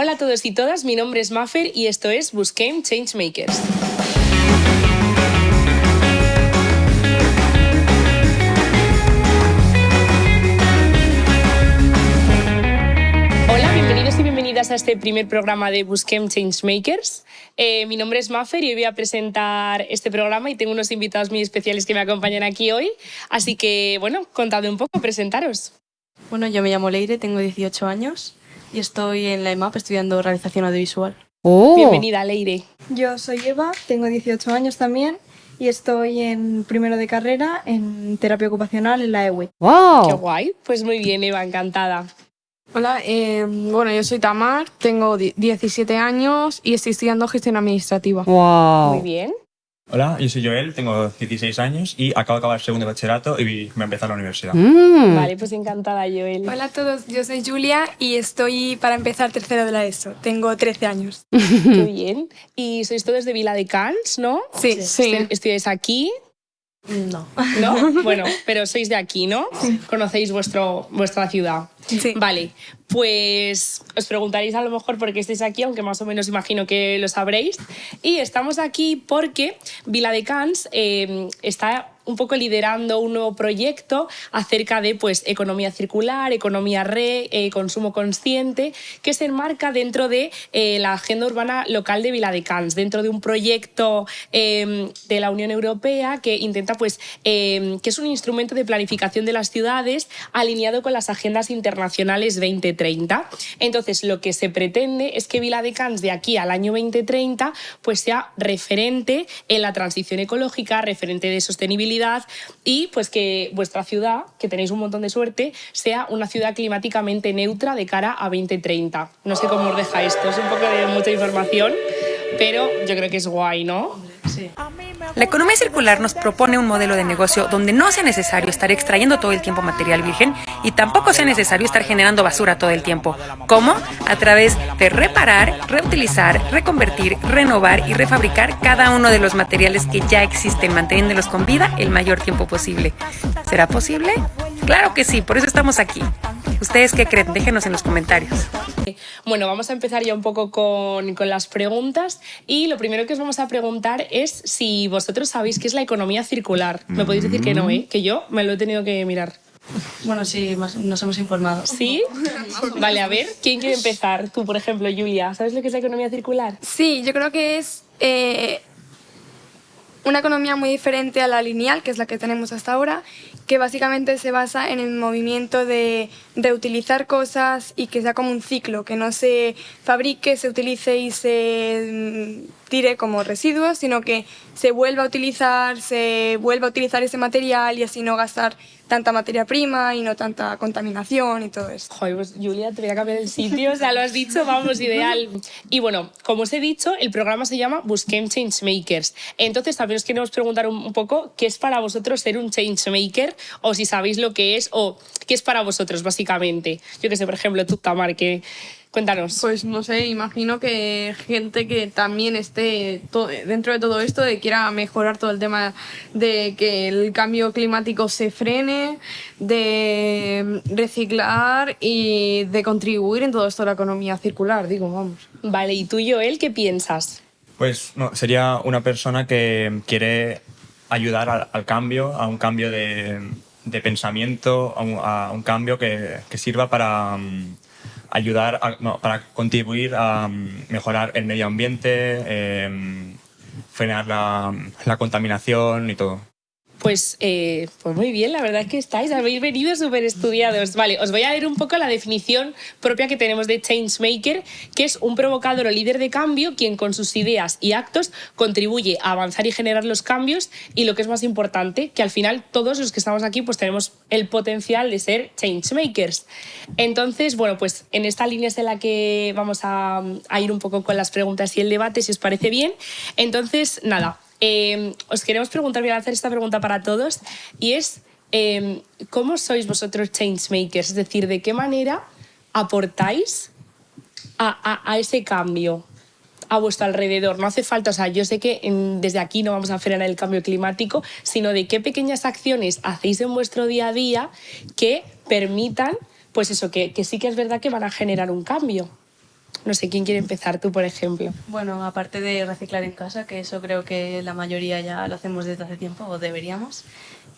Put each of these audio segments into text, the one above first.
Hola a todos y todas, mi nombre es Maffer y esto es Busquem Changemakers. Hola, bienvenidos y bienvenidas a este primer programa de Busquem Changemakers. Eh, mi nombre es Maffer y hoy voy a presentar este programa y tengo unos invitados muy especiales que me acompañan aquí hoy. Así que, bueno, contadme un poco, presentaros. Bueno, yo me llamo Leire, tengo 18 años y estoy en la EMAP estudiando realización audiovisual. Oh. Bienvenida, Leire. Yo soy Eva, tengo 18 años también y estoy en primero de carrera en terapia ocupacional en la E EWI. Qué ¡Wow! guay. Pues muy bien, Eva, encantada. Hola, eh, bueno, yo soy Tamar, tengo di- 17 años y estoy estudiando gestión administrativa. Muy ¡Wow! bien. Hola, yo soy Joel, tengo 16 años y acabo de acabar el segundo de bachillerato y a empezar la universidad. Mm. Vale, pues encantada, Joel. Hola a todos, yo soy Julia y estoy para empezar tercero de la ESO. Tengo 13 años. Qué bien. Y sois todos de Vila de Cans, ¿no? Sí, Sí. Estu- Estudiáis aquí, No. ¿no? bueno, pero sois de aquí, ¿no? Conocéis vuestro, vuestra ciudad. Sí. Vale, pues os preguntaréis a lo mejor por qué estáis aquí, aunque más o menos imagino que lo sabréis. Y estamos aquí porque Vila de Cans eh, está un poco liderando un nuevo proyecto acerca de pues, economía circular, economía re, eh, consumo consciente, que se enmarca dentro de eh, la agenda urbana local de Viladecans, dentro de un proyecto eh, de la Unión Europea que intenta, pues, eh, que es un instrumento de planificación de las ciudades alineado con las agendas internacionales 2030. Entonces, lo que se pretende es que Viladecans de aquí al año 2030 pues, sea referente en la transición ecológica, referente de sostenibilidad y pues que vuestra ciudad, que tenéis un montón de suerte, sea una ciudad climáticamente neutra de cara a 2030. No sé cómo os deja esto, es un poco de mucha información, pero yo creo que es guay, ¿no? La economía circular nos propone un modelo de negocio donde no sea necesario estar extrayendo todo el tiempo material virgen y tampoco sea necesario estar generando basura todo el tiempo. ¿Cómo? A través de reparar, reutilizar, reconvertir, renovar y refabricar cada uno de los materiales que ya existen, manteniéndolos con vida el mayor tiempo posible. ¿Será posible? Claro que sí, por eso estamos aquí. ¿Ustedes qué creen? Déjenos en los comentarios. Bueno, vamos a empezar ya un poco con, con las preguntas y lo primero que os vamos a preguntar es si vosotros sabéis qué es la economía circular. Me podéis decir que no, ¿eh? Que yo me lo he tenido que mirar. Bueno, sí, nos hemos informado. ¿Sí? Vale, a ver, ¿quién quiere empezar? Tú, por ejemplo, Julia, ¿sabes lo que es la economía circular? Sí, yo creo que es eh, una economía muy diferente a la lineal, que es la que tenemos hasta ahora, que básicamente se basa en el movimiento de reutilizar cosas y que sea como un ciclo, que no se fabrique, se utilice y se mm, tire como residuos, sino que se vuelva a utilizar, se vuelva a utilizar ese material y así no gastar tanta materia prima y no tanta contaminación y todo esto. Joder, pues Julia, te voy a cambiar el sitio, o sea, lo has dicho, vamos, ideal. Y bueno, como os he dicho, el programa se llama Busquem Changemakers. Entonces, también os queremos preguntar un un poco qué es para vosotros ser un changemaker, o si sabéis lo que es, o qué es para vosotros, básicamente. Yo que sé, por ejemplo, tú, Tamar, que... Cuéntanos. Pues no sé, imagino que gente que también esté dentro de todo esto, de quiera mejorar todo el tema de que el cambio climático se frene, de reciclar y de contribuir en todo esto de la economía circular, digo, vamos. Vale, ¿y tú, Joel, qué piensas? Pues no, sería una persona que quiere ayudar al, al cambio, a un cambio de, de pensamiento, a un, a un cambio que, que sirva para mm, ayudar, a- para contribuir a mm, mejorar el medio ambiente, em, frenar la contaminación y todo. Pues, eh, pues muy bien, la verdad es que estáis, habéis venido súper estudiados. Vale, os voy a leer un poco la definición propia que tenemos de Changemaker, que es un provocador o líder de cambio quien con sus ideas y actos contribuye a avanzar y generar los cambios y lo que es más importante, que al final todos los que estamos aquí pues tenemos el potencial de ser Changemakers. Entonces, bueno, pues en esta línea es en la que vamos a, a ir un poco con las preguntas y el debate, si os parece bien. Entonces, nada, eh, os queremos preguntar, voy a hacer esta pregunta para todos, y es, eh, ¿cómo sois vosotros changemakers? Es decir, ¿de qué manera aportáis a, a- a ese cambio a vuestro alrededor? No hace falta, o sea, yo sé que en- desde aquí no vamos a frenar el cambio climático, sino de qué pequeñas acciones hacéis en vuestro día a día que permitan, pues eso, que, que sí que es verdad que van a generar un cambio. No sé, ¿quién quiere empezar? Tú, por ejemplo. Bueno, aparte de reciclar en casa, que eso creo que la mayoría ya lo hacemos desde hace tiempo o deberíamos,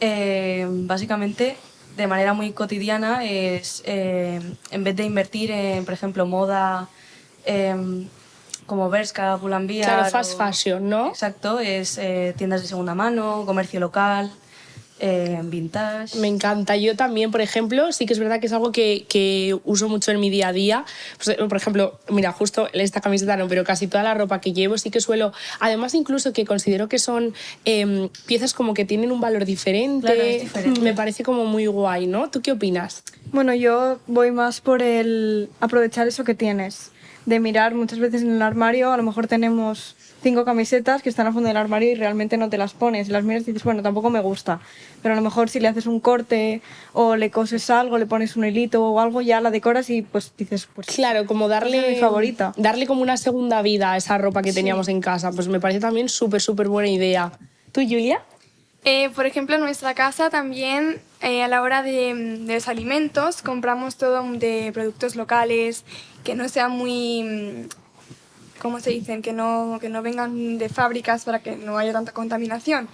eh, básicamente de manera muy cotidiana es, eh, en vez de invertir en, por ejemplo, moda em, como Bershka, Pull&Bear... Claro, fast o- fashion, ¿no? Exacto, es eh, tiendas de segunda mano, comercio local, eh, vintage... Me encanta. Yo también, por ejemplo, sí que es verdad que es algo que, que uso mucho en mi día a día. Pues, por ejemplo, mira, justo esta camiseta no, pero casi toda la ropa que llevo sí que suelo. Además, incluso que considero que son em, piezas como que tienen un valor diferente. Claro, es diferente. Me parece como muy guay, ¿no? ¿Tú qué opinas? Bueno, yo voy más por el aprovechar eso que tienes. De mirar muchas veces en el armario, a lo mejor tenemos cinco camisetas que están al fondo del armario y realmente no te las pones. Las miras y dices, bueno, tampoco me gusta. Pero a lo mejor si le haces un corte o le coses algo, le pones un hilito o algo, ya la decoras y pues dices, pues Claro, como darle. Es mi favorita. Darle como una segunda vida a esa ropa que teníamos en casa. Pues me parece también súper, súper buena idea. ¿Tú, Julia? Eh, por ejemplo, en nuestra casa también eh, a la hora de, de los alimentos compramos todo de productos locales que no sean muy, mm, ¿cómo se dicen? Que no, que no vengan de fábricas para que no haya tanta contaminación.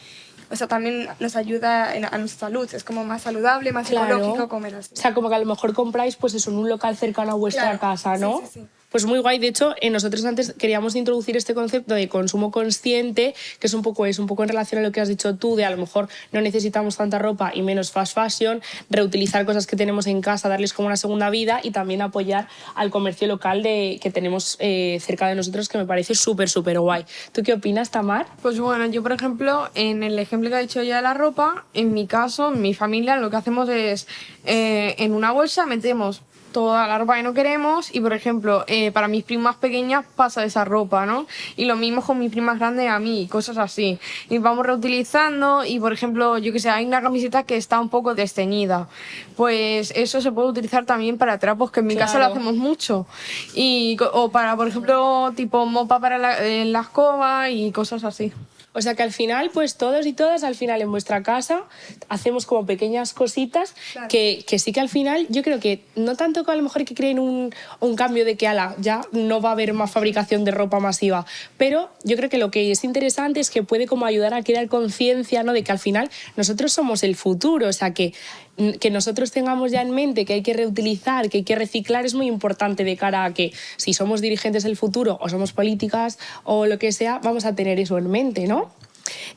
O sea, también nos ayuda en- a nuestra salud. Es como más saludable, más Claro. ecológico comer así. O sea, como que a lo mejor compráis pues eso en un local cercano a vuestra Claro, casa, sí, ¿no? sí, sí. Pues muy guay. De hecho, eh, nosotros antes queríamos introducir este concepto de consumo consciente, que es un poco es un poco en relación a lo que has dicho tú, de a lo mejor no necesitamos tanta ropa y menos fast fashion, reutilizar cosas que tenemos en casa, darles como una segunda vida y también apoyar al comercio local de, que tenemos eh, cerca de nosotros, que me parece súper, súper guay. ¿Tú qué opinas, Tamar? Pues bueno, yo por ejemplo, en el ejemplo que ha dicho ya de la ropa, en mi caso, en mi familia, lo que hacemos es eh, en una bolsa metemos toda la ropa que no queremos y por ejemplo, eh, para mis primas pequeñas pasa esa ropa, ¿no? Y lo mismo con mis primas grandes a mí, cosas así. Y vamos reutilizando y por ejemplo, yo que sé, hay una camiseta que está un poco desteñida. Pues eso se puede utilizar también para trapos, que en mi casa lo Claro. hacemos mucho. Y, o para, por ejemplo, tipo mopa para la, eh, la escoba y cosas así. O sea que al final, pues todos y todas, al final en vuestra casa hacemos como pequeñas cositas que, que sí que al final yo creo que no tanto que a lo mejor que creen un, un cambio de que ala, ya no va a haber más fabricación de ropa masiva, pero yo creo que lo que es interesante es que puede como ayudar a crear conciencia ¿no? de que al final nosotros somos el futuro, o sea que que nosotros tengamos ya en mente que hay que reutilizar, que hay que reciclar, es muy importante de cara a que si somos dirigentes del futuro o somos políticas o lo que sea, vamos a tener eso en mente, ¿no?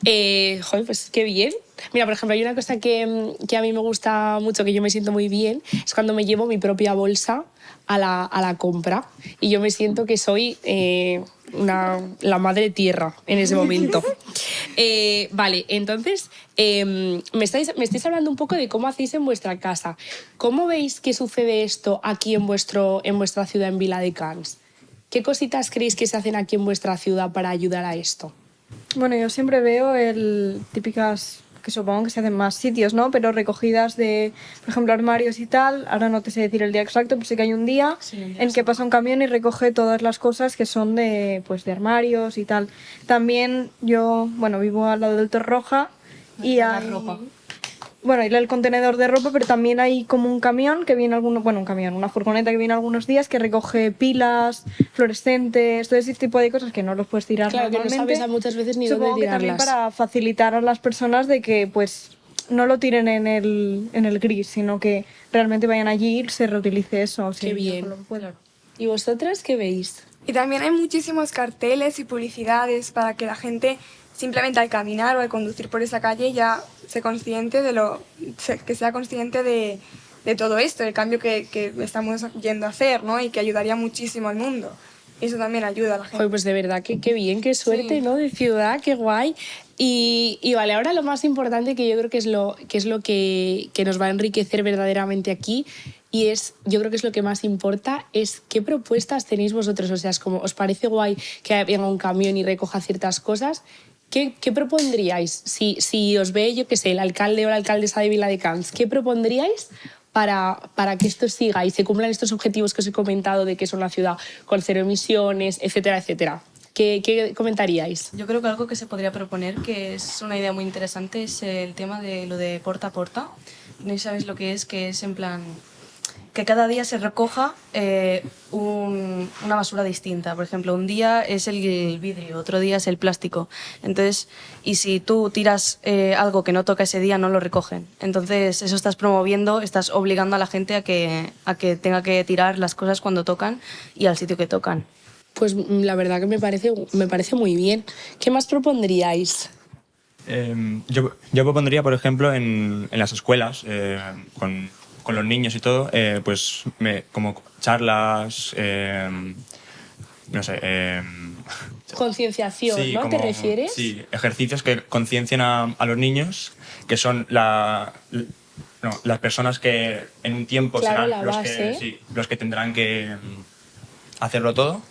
Eh, joder, pues qué bien. Mira, por ejemplo, hay una cosa que, que a mí me gusta mucho, que yo me siento muy bien, es cuando me llevo mi propia bolsa a la, a la compra y yo me siento que soy eh, una, la madre tierra en ese momento. Eh, vale, entonces eh, me, estáis, me estáis hablando un poco de cómo hacéis en vuestra casa. ¿Cómo veis que sucede esto aquí en, vuestro, en vuestra ciudad, en Vila de Cans? ¿Qué cositas creéis que se hacen aquí en vuestra ciudad para ayudar a esto? Bueno, yo siempre veo el típicas que supongo que se hacen más sitios, ¿no? Pero recogidas de, por ejemplo, armarios y tal. Ahora no te sé decir el día exacto, pero sé que hay un día Sí, en que pasa un camión y recoge todas las cosas que son de, pues, de armarios y tal. También yo, bueno, vivo al lado del Torroja y La hay... Bueno, y el contenedor de ropa, pero también hay como un camión que viene algunos, bueno, un camión, una furgoneta que viene algunos días que recoge pilas, fluorescentes, todo ese tipo de cosas que no los puedes tirar Claro, que no normalmente. sabes a muchas veces ni Supongo dónde que también tirarlas. para facilitar a las personas de que pues no lo tiren en el, en el gris, sino que realmente vayan allí y se reutilice eso. Qué sí, bien. lo. ¿Y vosotras qué veis? Y también hay muchísimos carteles y publicidades para que la gente simplemente al caminar o al conducir por esa calle ya se consciente de lo que sea consciente de, de todo esto, el cambio que, que estamos yendo a hacer, ¿no? Y que ayudaría muchísimo al mundo. Eso también ayuda a la gente. Joder, pues de verdad, que qué bien, qué suerte, Sí. ¿no? De ciudad, qué guay. Y, y vale, ahora lo más importante que yo creo que es lo que, es lo que, que nos va a enriquecer verdaderamente aquí y es, yo creo que es lo que más importa, es qué propuestas tenéis vosotros. O sea, es como, ¿os parece guay que venga un camión y recoja ciertas cosas? ¿Qué, qué propondríais? Si, si os ve, yo qué sé, el alcalde o la alcaldesa de Vila de Cans, ¿qué propondríais para, para que esto siga y se cumplan estos objetivos que os he comentado de que es una ciudad con cero emisiones, etcétera, etcétera? ¿Qué, qué comentaríais? Yo creo que algo que se podría proponer, que es una idea muy interesante, es el tema de lo de porta a porta. No sabéis lo que es, que es en plan... que cada día se recoja eh, un- una basura distinta. Por ejemplo, un día es el vidrio, otro día es el plástico. Entonces, y si tú tiras eh, algo que no toca ese día, no lo recogen. Entonces, eso estás promoviendo, estás obligando a la gente a que, a que tenga que tirar las cosas cuando tocan y al sitio que tocan. Pues mm, la verdad que me parece, me parece muy bien. ¿Qué más propondríais? Eh, yo, yo propondría, por ejemplo, en, en las escuelas, eh, con, con los niños y todo, eh, pues me- como charlas, eh, no sé. eh, Concienciación, sí, ¿no? ¿Te como- refieres? Sí, ejercicios que conciencian a, a los niños, que son la, no, las personas que en un tiempo Claro, serán los, que, sí, los que tendrán que mm, hacerlo todo.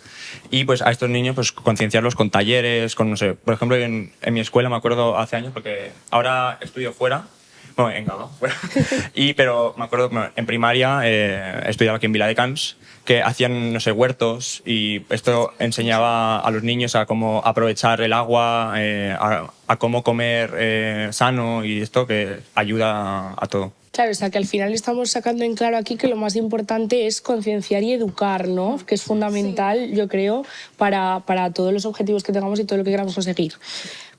Y pues a estos niños pues concienciarlos con talleres, con no sé, por ejemplo en, en mi escuela me acuerdo hace años porque ahora estudio fuera, bueno, en Gabo, fuera. y pero me acuerdo bueno, en primaria eh, estudiaba aquí en Vila de Cans que hacían no sé huertos y esto enseñaba a los niños a cómo aprovechar el agua, eh, a, a cómo comer eh, sano y esto que ayuda a, a todo. Claro, o sea que al final estamos sacando en claro aquí que lo más importante es concienciar y educar, ¿no? Que es fundamental, yo creo, para, para todos los objetivos que tengamos y todo lo que queramos conseguir.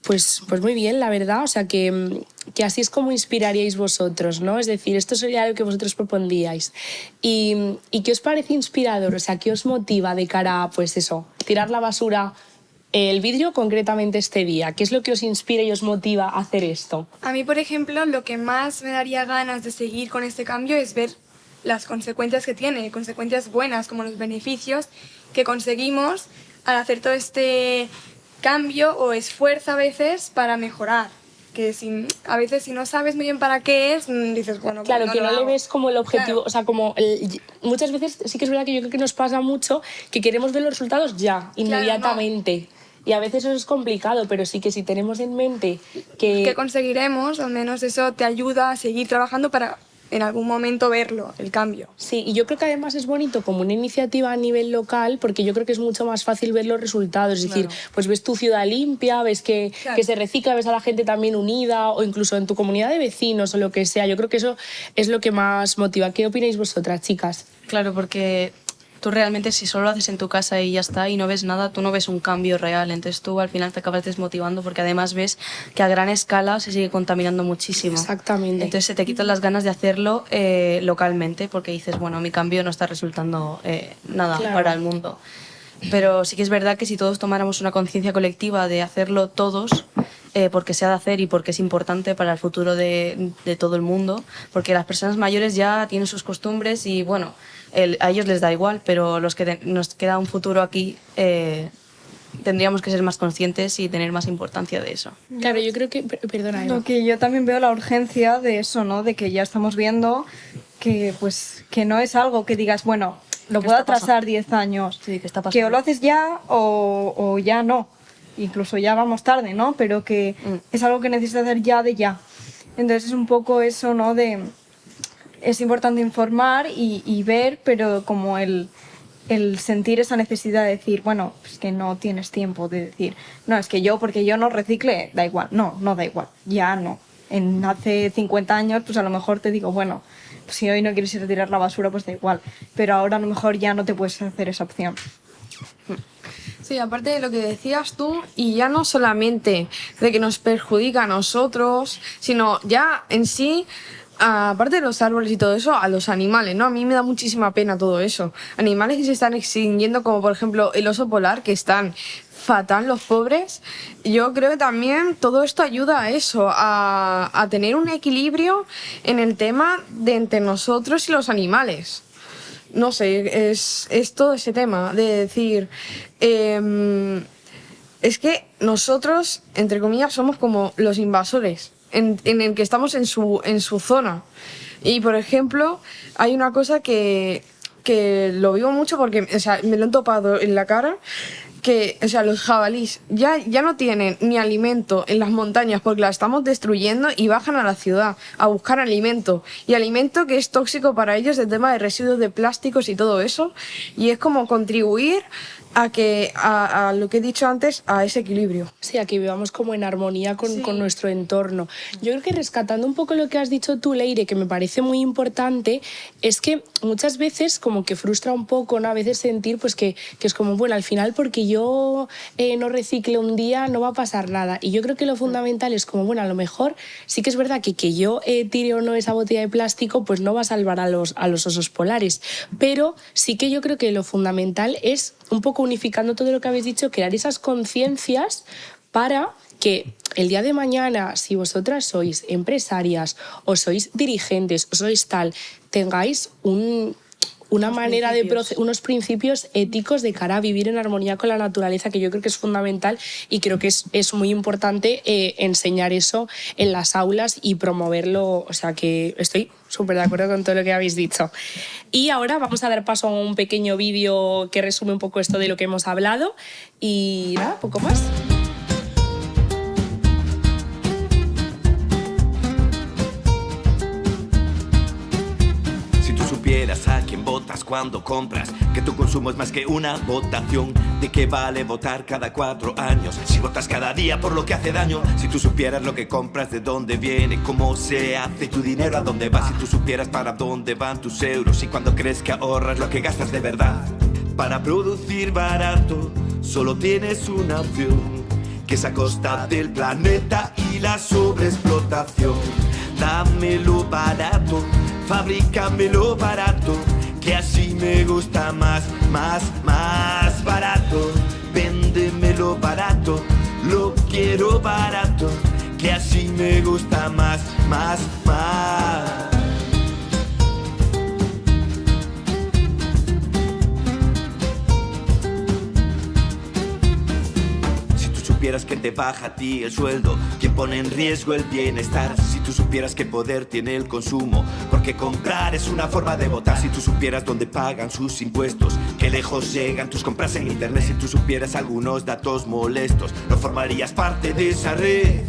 Pues, pues muy bien, la verdad, o sea que, que así es como inspiraríais vosotros, ¿no? Es decir, esto sería lo que vosotros propondríais. ¿Y, y qué os parece inspirador? O sea, ¿qué os motiva de cara a, pues eso, tirar la basura, el vidrio concretamente este día? ¿Qué es lo que os inspira y os motiva a hacer esto? A mí, por ejemplo, lo que más me daría ganas de seguir con este cambio es ver las consecuencias que tiene, consecuencias buenas como los beneficios que conseguimos al hacer todo este cambio o esfuerzo a veces para mejorar. Que si, a veces si no sabes muy bien para qué es, mm, dices, bueno, pues Claro, no que no le ves como el objetivo, Claro. o sea, como el- muchas veces sí que es verdad que yo creo que nos pasa mucho que queremos ver los resultados ya, inmediatamente. Y a veces eso es complicado, pero sí que si tenemos en mente que... que conseguiremos, al menos eso te ayuda a seguir trabajando para en algún momento verlo, el cambio. Sí, y yo creo que además es bonito como una iniciativa a nivel local, porque yo creo que es mucho más fácil ver los resultados. Es decir, pues ves tu ciudad limpia, ves que, Claro. que se recicla, ves a la gente también unida, o incluso en tu comunidad de vecinos o lo que sea. Yo creo que eso es lo que más motiva. ¿Qué opináis vosotras, chicas? Claro, porque tú realmente si solo lo haces en tu casa y ya está y no ves nada, tú no ves un cambio real. Entonces tú al final te acabas desmotivando porque además ves que a gran escala se sigue contaminando muchísimo. Exactamente. Entonces se te quitan las ganas de hacerlo eh, localmente porque dices, bueno, mi cambio no está resultando eh, nada Claro. para el mundo. Pero sí que es verdad que si todos tomáramos una conciencia colectiva de hacerlo todos, eh, porque se ha de hacer y porque es importante para el futuro de, de todo el mundo, porque las personas mayores ya tienen sus costumbres y bueno, el- a ellos les da igual, pero los que te- nos queda un futuro aquí eh, tendríamos que ser más conscientes y tener más importancia de eso. Claro, yo creo que... per- Perdona, Eva. Lo que yo también veo la urgencia de eso, ¿no? De que ya estamos viendo que, pues, que no es algo que digas, bueno, lo ¿Qué puedo pasando? atrasar 10 años. Sí, ¿qué está Que o pasando? lo haces ya o, o ya no. Incluso ya vamos tarde, ¿no? Pero que Mm. es algo que necesitas hacer ya de ya. Entonces es un poco eso, ¿no? De es importante informar y, y ver, pero como el, el sentir esa necesidad de decir, bueno, es que no tienes tiempo de decir, no, es que yo, porque yo no recicle, da igual. No, no da igual, ya no. En hace 50 años, pues a lo mejor te digo, bueno, pues si hoy no quieres ir a tirar la basura, pues da igual. Pero ahora a lo mejor ya no te puedes hacer esa opción. Sí, aparte de lo que decías tú, y ya no solamente de que nos perjudica a nosotros, sino ya en sí, aparte de los árboles y todo eso, a los animales, ¿no? A mí me da muchísima pena todo eso. Animales que se están extinguiendo, como por ejemplo el oso polar, que están fatal los pobres. Yo creo que también todo esto ayuda a eso, a, tener un equilibrio en el tema de entre nosotros y los animales no sé, es, es todo ese tema de decir, em, es que nosotros, entre comillas, somos como los invasores, en, el que estamos en su, en su zona. Y, por ejemplo, hay una cosa que, que lo vivo mucho porque o sea, me lo han topado en la cara, que, o sea, los jabalís ya, ya no tienen ni alimento en las montañas porque las estamos destruyendo y bajan a la ciudad a buscar alimento. Y alimento que es tóxico para ellos, el tema de residuos de plásticos y todo eso. Y es como contribuir a que a, a lo que he dicho antes, a ese equilibrio. Sí, aquí vivamos como en armonía con, Sí. con nuestro entorno. Yo creo que rescatando un poco lo que has dicho tú, Leire, que me parece muy importante, es que muchas veces como que frustra un poco, ¿no? A veces sentir pues que, que es como, bueno, al final porque yo eh, no recicle un día no va a pasar nada. Y yo creo que lo fundamental es como, bueno, a lo mejor sí que es verdad que que yo eh, tire o no esa botella de plástico pues no va a salvar a los, a los osos polares. Pero sí que yo creo que lo fundamental es un poco unificando todo lo que habéis dicho, crear esas conciencias para que el día de mañana, si vosotras sois empresarias o sois dirigentes o sois tal, tengáis un- una Unos manera de proce- unos principios éticos de cara a vivir en armonía con la naturaleza, que yo creo que es fundamental y creo que es, es muy importante eh, enseñar eso en las aulas y promoverlo. O sea que estoy súper de acuerdo con todo lo que habéis dicho. Y ahora vamos a dar paso a un pequeño vídeo que resume un poco esto de lo que hemos hablado. Y nada, poco más. A quién votas cuando compras, que tu consumo es más que una votación, ¿de qué vale votar cada cuatro años? Si votas cada día por lo que hace daño, si tú supieras lo que compras, de dónde viene, cómo se hace tu dinero, a dónde va, si tú supieras para dónde van tus euros y cuando crees que ahorras lo que gastas de verdad. Para producir barato, solo tienes una opción, que es a costa del planeta y la sobreexplotación. Dámelo barato, fabricámelo barato, que así me gusta más, más, más barato. Véndemelo barato, lo quiero barato, que así me gusta más, más, más. Supieras que te baja a ti el sueldo, quien pone en riesgo el bienestar. Si tú supieras qué poder tiene el consumo, porque comprar es una forma de votar. Si tú supieras dónde pagan sus impuestos, qué lejos llegan tus compras en internet. Si tú supieras algunos datos molestos, no formarías parte de esa red.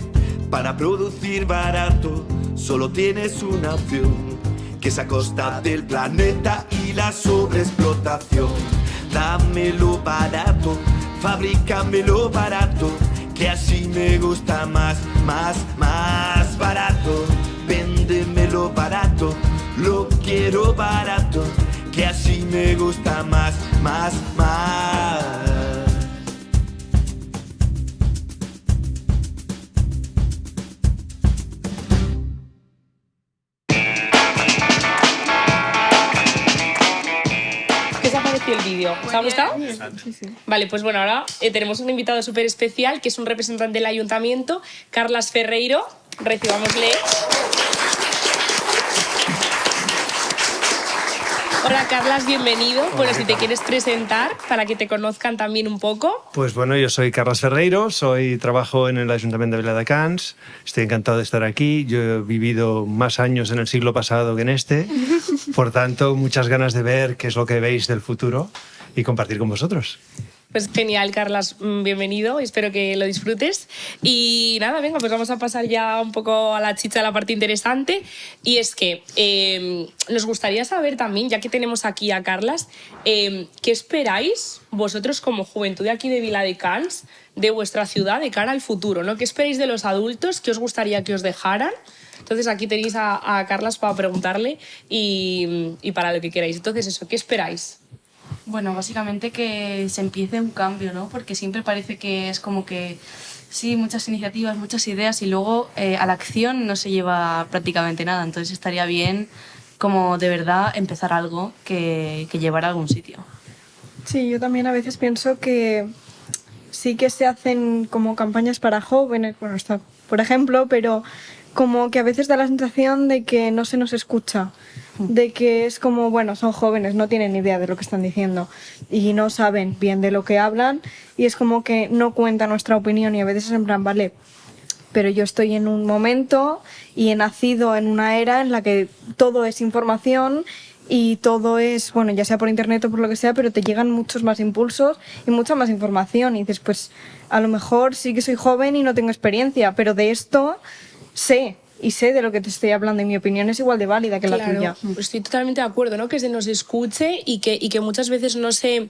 Para producir barato, solo tienes una opción, que es a costa del planeta y la sobreexplotación. Dámelo barato, fabricámelo barato, que así me gusta más, más, más barato. Véndemelo barato, lo quiero barato, que así me gusta más, más, más. ¿Os ha gustado? Vale, pues bueno, ahora eh, tenemos un invitado súper especial que es un representante del ayuntamiento, Carlas Ferreiro. Recibámosle. Hola Carlas, bienvenido. Bueno, si te quieres presentar para que te conozcan también un poco. Pues bueno, yo soy Carlos Ferreiro, soy trabajo en el Ayuntamiento de Viladecans. Estoy encantado de estar aquí. Yo he vivido más años en el siglo pasado que en este. Por tanto, muchas ganas de ver qué es lo que veis del futuro y compartir con vosotros. Pues genial, Carlas, mm, bienvenido, espero que lo disfrutes. Y nada, venga, pues vamos a pasar ya un poco a la chicha, a la parte interesante. Y es que eh, nos gustaría saber también, ya que tenemos aquí a Carlas, eh, ¿qué esperáis vosotros como juventud de aquí de Viladecans, de vuestra ciudad, de cara al futuro? ¿no? ¿Qué esperáis de los adultos? ¿Qué os gustaría que os dejaran? Entonces aquí tenéis a, a Carlas para preguntarle y, y para lo que queráis. Entonces eso, ¿qué esperáis? Bueno, básicamente que se empiece un cambio, ¿no? Porque siempre parece que es como que sí, muchas iniciativas, muchas ideas y luego eh, a la acción no se lleva prácticamente nada. Entonces estaría bien como de verdad empezar algo que, que llevara a algún sitio. Sí, yo también a veces pienso que sí que se hacen como campañas para jóvenes, bueno, está, por ejemplo, pero como que a veces da la sensación de que no se nos escucha, de que es como, bueno, son jóvenes, no tienen idea de lo que están diciendo y no saben bien de lo que hablan y es como que no cuenta nuestra opinión y a veces es en plan, vale, pero yo estoy en un momento y he nacido en una era en la que todo es información y todo es, bueno, ya sea por internet o por lo que sea, pero te llegan muchos más impulsos y mucha más información. Y dices, pues a lo mejor sí que soy joven y no tengo experiencia, pero de esto sé y sé de lo que te estoy hablando y mi opinión es igual de válida que la tuya. Estoy totalmente de acuerdo, ¿no? Que se nos escuche y que, y que muchas veces no se,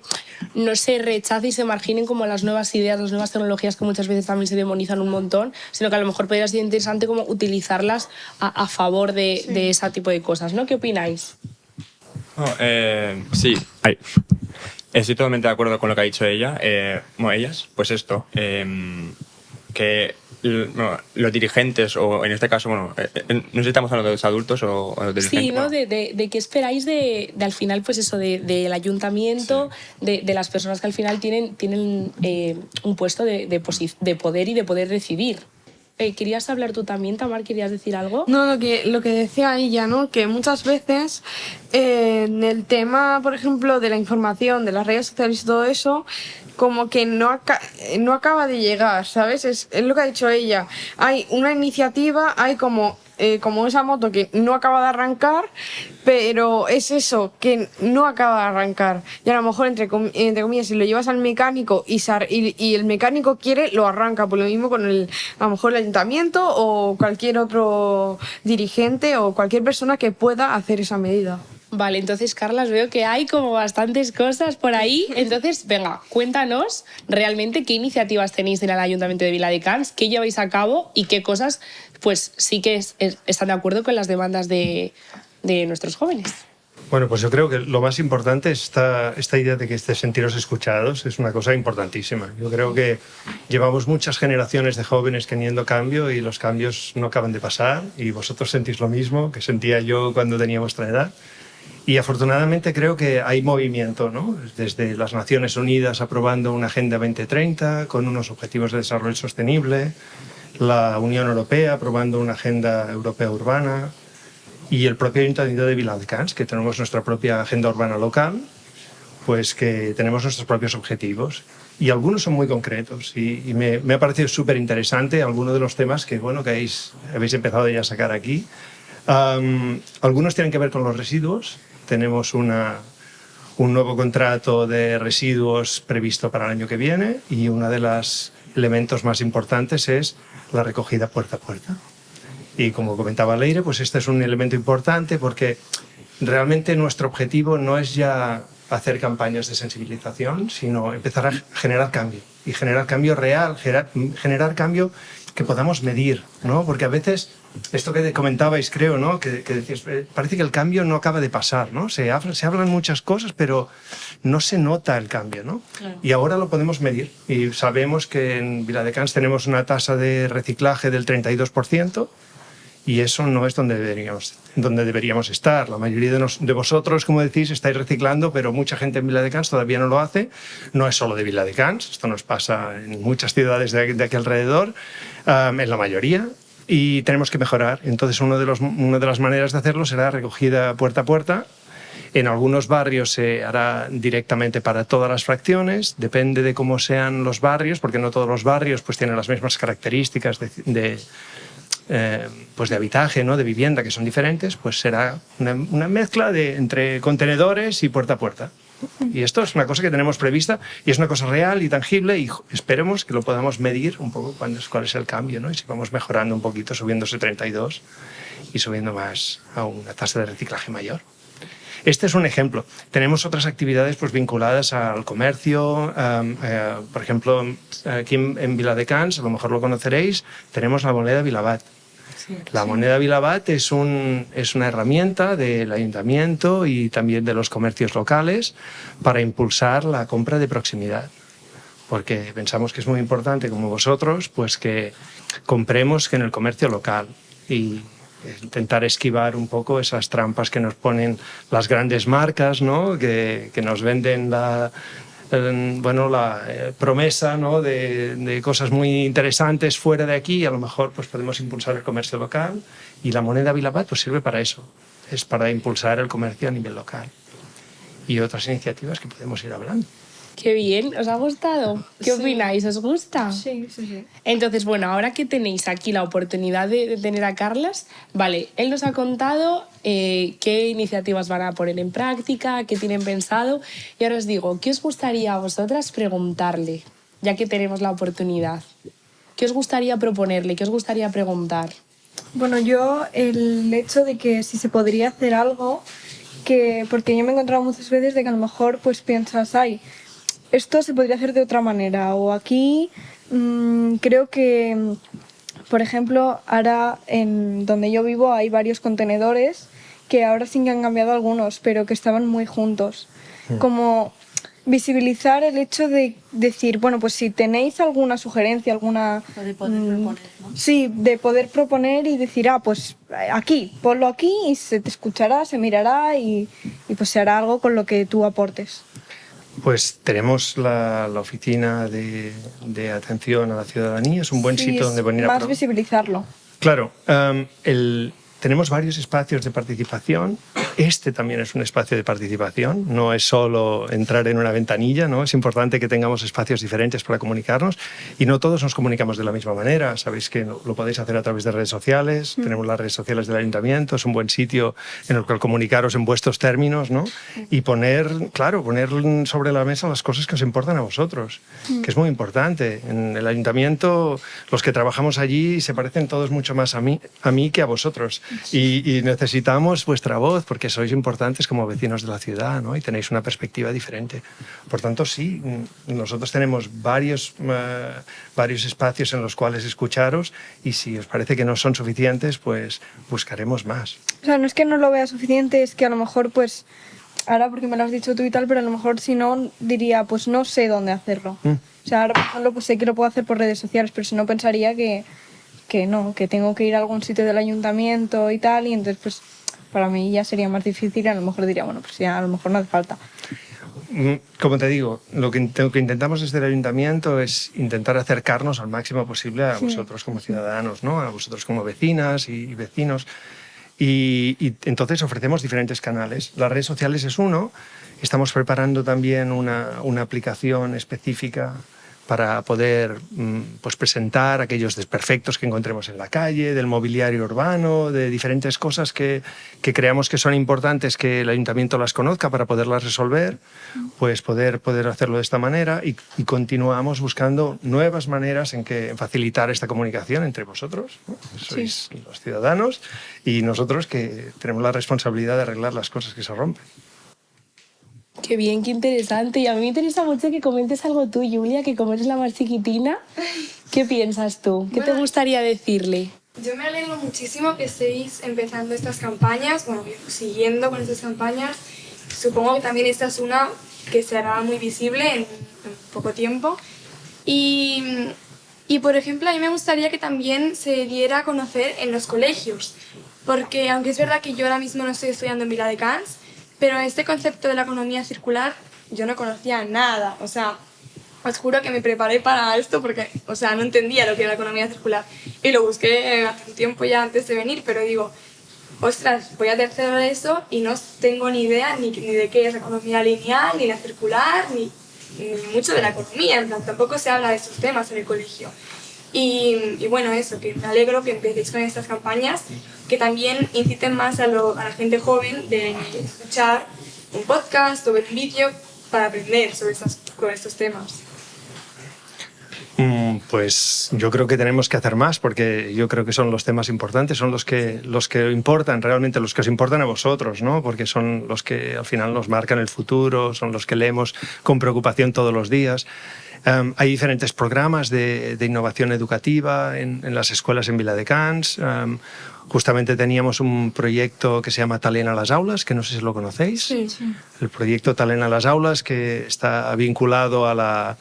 no se rechace y se marginen como las nuevas ideas, las nuevas tecnologías que muchas veces también se demonizan un montón, sino que a lo mejor podría ser interesante como utilizarlas a, a favor de, de ese tipo de cosas, ¿no? ¿Qué opináis? No, eh, sí, ay. estoy totalmente de acuerdo con lo que ha dicho ella. Eh, bueno, ellas, pues esto, eh, que bueno, los dirigentes, o en este caso, bueno, eh, eh, no sé si estamos hablando de los adultos o, o los dirigentes. Sí, ¿no? bueno, De, de, de qué esperáis de, de al final, pues eso, de- del ayuntamiento, de, de las personas que al final tienen, tienen eh, un puesto de, de poder y de poder decidir. Eh, ¿Querías hablar tú también, Tamar? ¿Querías decir algo? No, lo que, lo que decía ella, ¿no? Que muchas veces eh, en el tema, por ejemplo, de la información, de las redes sociales y todo eso, como que no, eh, no acaba de llegar, ¿sabes? Es, es lo que ha dicho ella. Hay una iniciativa, hay como, eh, como esa moto que no acaba de arrancar, pero es eso, que no acaba de arrancar. Y a lo mejor, entre, com- entre comillas, si lo llevas al mecánico y, y el mecánico quiere, lo arranca. Por lo mismo con el, a lo mejor el ayuntamiento o cualquier otro dirigente o cualquier persona que pueda hacer esa medida. Vale, entonces, Carlas, veo que hay como bastantes cosas por ahí. Entonces, venga, cuéntanos realmente qué iniciativas tenéis en el Ayuntamiento de Viladecans, qué lleváis a cabo y qué cosas, pues sí que es- es- están de acuerdo con las demandas de, de nuestros jóvenes. Bueno, pues yo creo que lo más importante es esta, esta idea de que este sentiros escuchados es una cosa importantísima. Yo creo que llevamos muchas generaciones de jóvenes queriendo cambio y los cambios no acaban de pasar y vosotros sentís lo mismo que sentía yo cuando tenía vuestra edad. Y afortunadamente creo que hay movimiento, ¿no? Desde las Naciones Unidas aprobando una Agenda 2030 con unos objetivos de desarrollo sostenible, la Unión Europea aprobando una Agenda Europea Urbana, y el propio Ayuntamiento de Viladecans, que tenemos nuestra propia agenda urbana local, pues que tenemos nuestros propios objetivos. Y algunos son muy concretos y, me, ha parecido súper interesante algunos de los temas que, bueno, que habéis, empezado ya a sacar aquí. Algunos tienen que ver con los residuos. Tenemos una, un nuevo contrato de residuos previsto para el año que viene y uno de los elementos más importantes es la recogida puerta a puerta. Y como comentaba Leire, pues este es un elemento importante porque realmente nuestro objetivo no es ya hacer campañas de sensibilización, sino empezar a generar cambio. Y generar cambio real, generar, generar cambio que podamos medir, ¿no? Porque a veces, esto que comentabais, creo, ¿no? Que, que decías, eh, parece que el cambio no acaba de pasar, ¿no? Se, habla- se hablan muchas cosas, pero no se nota el cambio, ¿no? Y ahora lo podemos medir. Y sabemos que en Viladecans tenemos una tasa de reciclaje del 32%, y eso no es donde deberíamos, donde deberíamos estar. La mayoría de, nos- de vosotros, como decís, estáis reciclando, pero mucha gente en Viladecans todavía no lo hace. No es solo de Viladecans, esto nos pasa en muchas ciudades de, de aquí alrededor, am, en la mayoría, y tenemos que mejorar. Entonces, uno de los, una de las maneras de hacerlo será recogida puerta a puerta. En algunos barrios se hará directamente para todas las fracciones, depende de cómo sean los barrios, porque no todos los barrios pues, tienen las mismas características de, de, eh, pues de habitaje, ¿no? de vivienda, que son diferentes, pues será una, mezcla de, entre contenedores y puerta a puerta. Y esto es una cosa que tenemos prevista y es una cosa real y tangible y esperemos que lo podamos medir un poco cuál es, cuál es el cambio ¿no? y si vamos mejorando un poquito, subiéndose 32 y subiendo más a una tasa de reciclaje mayor. Este es un ejemplo. Tenemos otras actividades pues, vinculadas al comercio. eh, por ejemplo, aquí en, en Viladecans, a lo mejor lo conoceréis, tenemos la moneda Vilabat. La moneda Vilabat es, un, es una herramienta del ayuntamiento y también de los comercios locales para impulsar la compra de proximidad. Porque pensamos que es muy importante, como vosotros, pues que compremos que en el comercio local y intentar esquivar un poco esas trampas que nos ponen las grandes marcas, ¿no? que, que nos venden la, eh, bueno, la eh, promesa ¿no? de, de cosas muy interesantes fuera de aquí y a lo mejor pues, podemos impulsar el comercio local y la moneda Vilabat pues, sirve para eso, es para impulsar el comercio a nivel local y otras iniciativas que podemos ir hablando. Qué bien, ¿os ha gustado? ¿Qué opináis? ¿Os gusta? Sí, sí, sí. Entonces, bueno, ahora que tenéis aquí la oportunidad de, de tener a Carlas, vale, él nos ha contado eh, qué iniciativas van a poner en práctica, qué tienen pensado, y ahora os digo, ¿qué os gustaría a vosotras preguntarle, ya que tenemos la oportunidad? ¿Qué os gustaría proponerle? ¿Qué os gustaría preguntar? Bueno, yo el hecho de que si se podría hacer algo, que porque yo me he encontrado muchas veces de que a lo mejor pues piensas, ay, esto se podría hacer de otra manera o aquí mm, creo que, por ejemplo, ahora en donde yo vivo hay varios contenedores que ahora sí que han cambiado algunos, pero que estaban muy juntos. Como visibilizar el hecho de decir, bueno, pues si tenéis alguna sugerencia, alguna... De poder mm, proponer, ¿no? Sí, de poder proponer y decir, ah, pues aquí, ponlo aquí y se te escuchará, se mirará y, y pues se hará algo con lo que tú aportes. Pues tenemos la, la oficina de, de atención a la ciudadanía, es un buen Sí, sitio donde venir a Más visibilizarlo. Claro, em, el- tenemos varios espacios de participación. Este también es un espacio de participación, no es solo entrar en una ventanilla, ¿no? es importante que tengamos espacios diferentes para comunicarnos y no todos nos comunicamos de la misma manera. Sabéis que lo podéis hacer a través de redes sociales, tenemos las redes sociales del ayuntamiento, es un buen sitio en el cual comunicaros en vuestros términos ¿no? y poner, claro, poner sobre la mesa las cosas que os importan a vosotros, que es muy importante. En el ayuntamiento, los que trabajamos allí se parecen todos mucho más a mí, a mí que a vosotros. Y, y necesitamos vuestra voz porque sois importantes como vecinos de la ciudad ¿no? y tenéis una perspectiva diferente. Por tanto, sí, nosotros tenemos varios, eh, varios espacios en los cuales escucharos y si os parece que no son suficientes, pues buscaremos más. O sea, no es que no lo vea suficiente, es que a lo mejor, pues, ahora porque me lo has dicho tú y tal, pero a lo mejor si no, diría, pues no sé dónde hacerlo. Mm. O sea, ahora por ejemplo, pues sé que lo puedo hacer por redes sociales, pero si no pensaría que, que no, que tengo que ir a algún sitio del ayuntamiento y tal, y entonces pues para mí ya sería más difícil y a lo mejor diría, bueno, pues ya a lo mejor no hace falta. Mm, Como te digo, lo que, int- lo que intentamos desde el ayuntamiento es intentar acercarnos al máximo posible a vosotros como ciudadanos, ¿no? a vosotros como vecinas y, y vecinos. Y, y entonces ofrecemos diferentes canales. Las redes sociales es uno. Estamos preparando también una, una aplicación específica para poder mm, pues presentar aquellos desperfectos que encontremos en la calle, del mobiliario urbano, de diferentes cosas que, que creamos que son importantes que el ayuntamiento las conozca para poderlas resolver, pues poder, poder hacerlo de esta manera y, y continuamos buscando nuevas maneras en que facilitar esta comunicación entre vosotros, ¿no? sois los ciudadanos, y nosotros que tenemos la responsabilidad de arreglar las cosas que se rompen. Qué bien, qué interesante. Y a mí me interesa mucho que comentes algo tú, Julia, que como eres la más chiquitina, ¿qué piensas tú? ¿Qué te gustaría decirle? Yo me alegro muchísimo que estéis empezando estas campañas, bueno, siguiendo con estas campañas. Supongo que también esta es una que se hará muy visible en, en poco tiempo. Y, y, por ejemplo, a mí me gustaría que también se diera a conocer en los colegios, porque aunque es verdad que yo ahora mismo no estoy estudiando en Vila de Cans, pero este concepto de la economía circular yo no conocía nada. O sea, os juro que me preparé para esto porque, o sea, no entendía lo que era la economía circular. Y lo busqué hace un tiempo ya antes de venir, pero digo, ostras, voy a tercero de eso y no tengo ni idea ni, ni de qué es la economía lineal, ni la circular, ni, ni mucho de la economía. En plan, tampoco se habla de estos temas en el colegio. Y, y bueno, eso, que me alegro que empecéis con estas campañas, que también inciten más a, lo- a la gente joven de escuchar un podcast o ver un vídeo para aprender sobre estos, sobre estos temas. Mm, Pues yo creo que tenemos que hacer más porque yo creo que son los temas importantes, son los que, los que importan, realmente los que os importan a vosotros, ¿no? porque son los que al final nos marcan el futuro, son los que leemos con preocupación todos los días. Em, hay diferentes programas de, de innovación educativa en, en las escuelas en Viladecans. Um, justamente teníamos un proyecto que se llama Talent a las aulas, que no sé si lo conocéis. El proyecto Talent a las aulas, que está vinculado a la,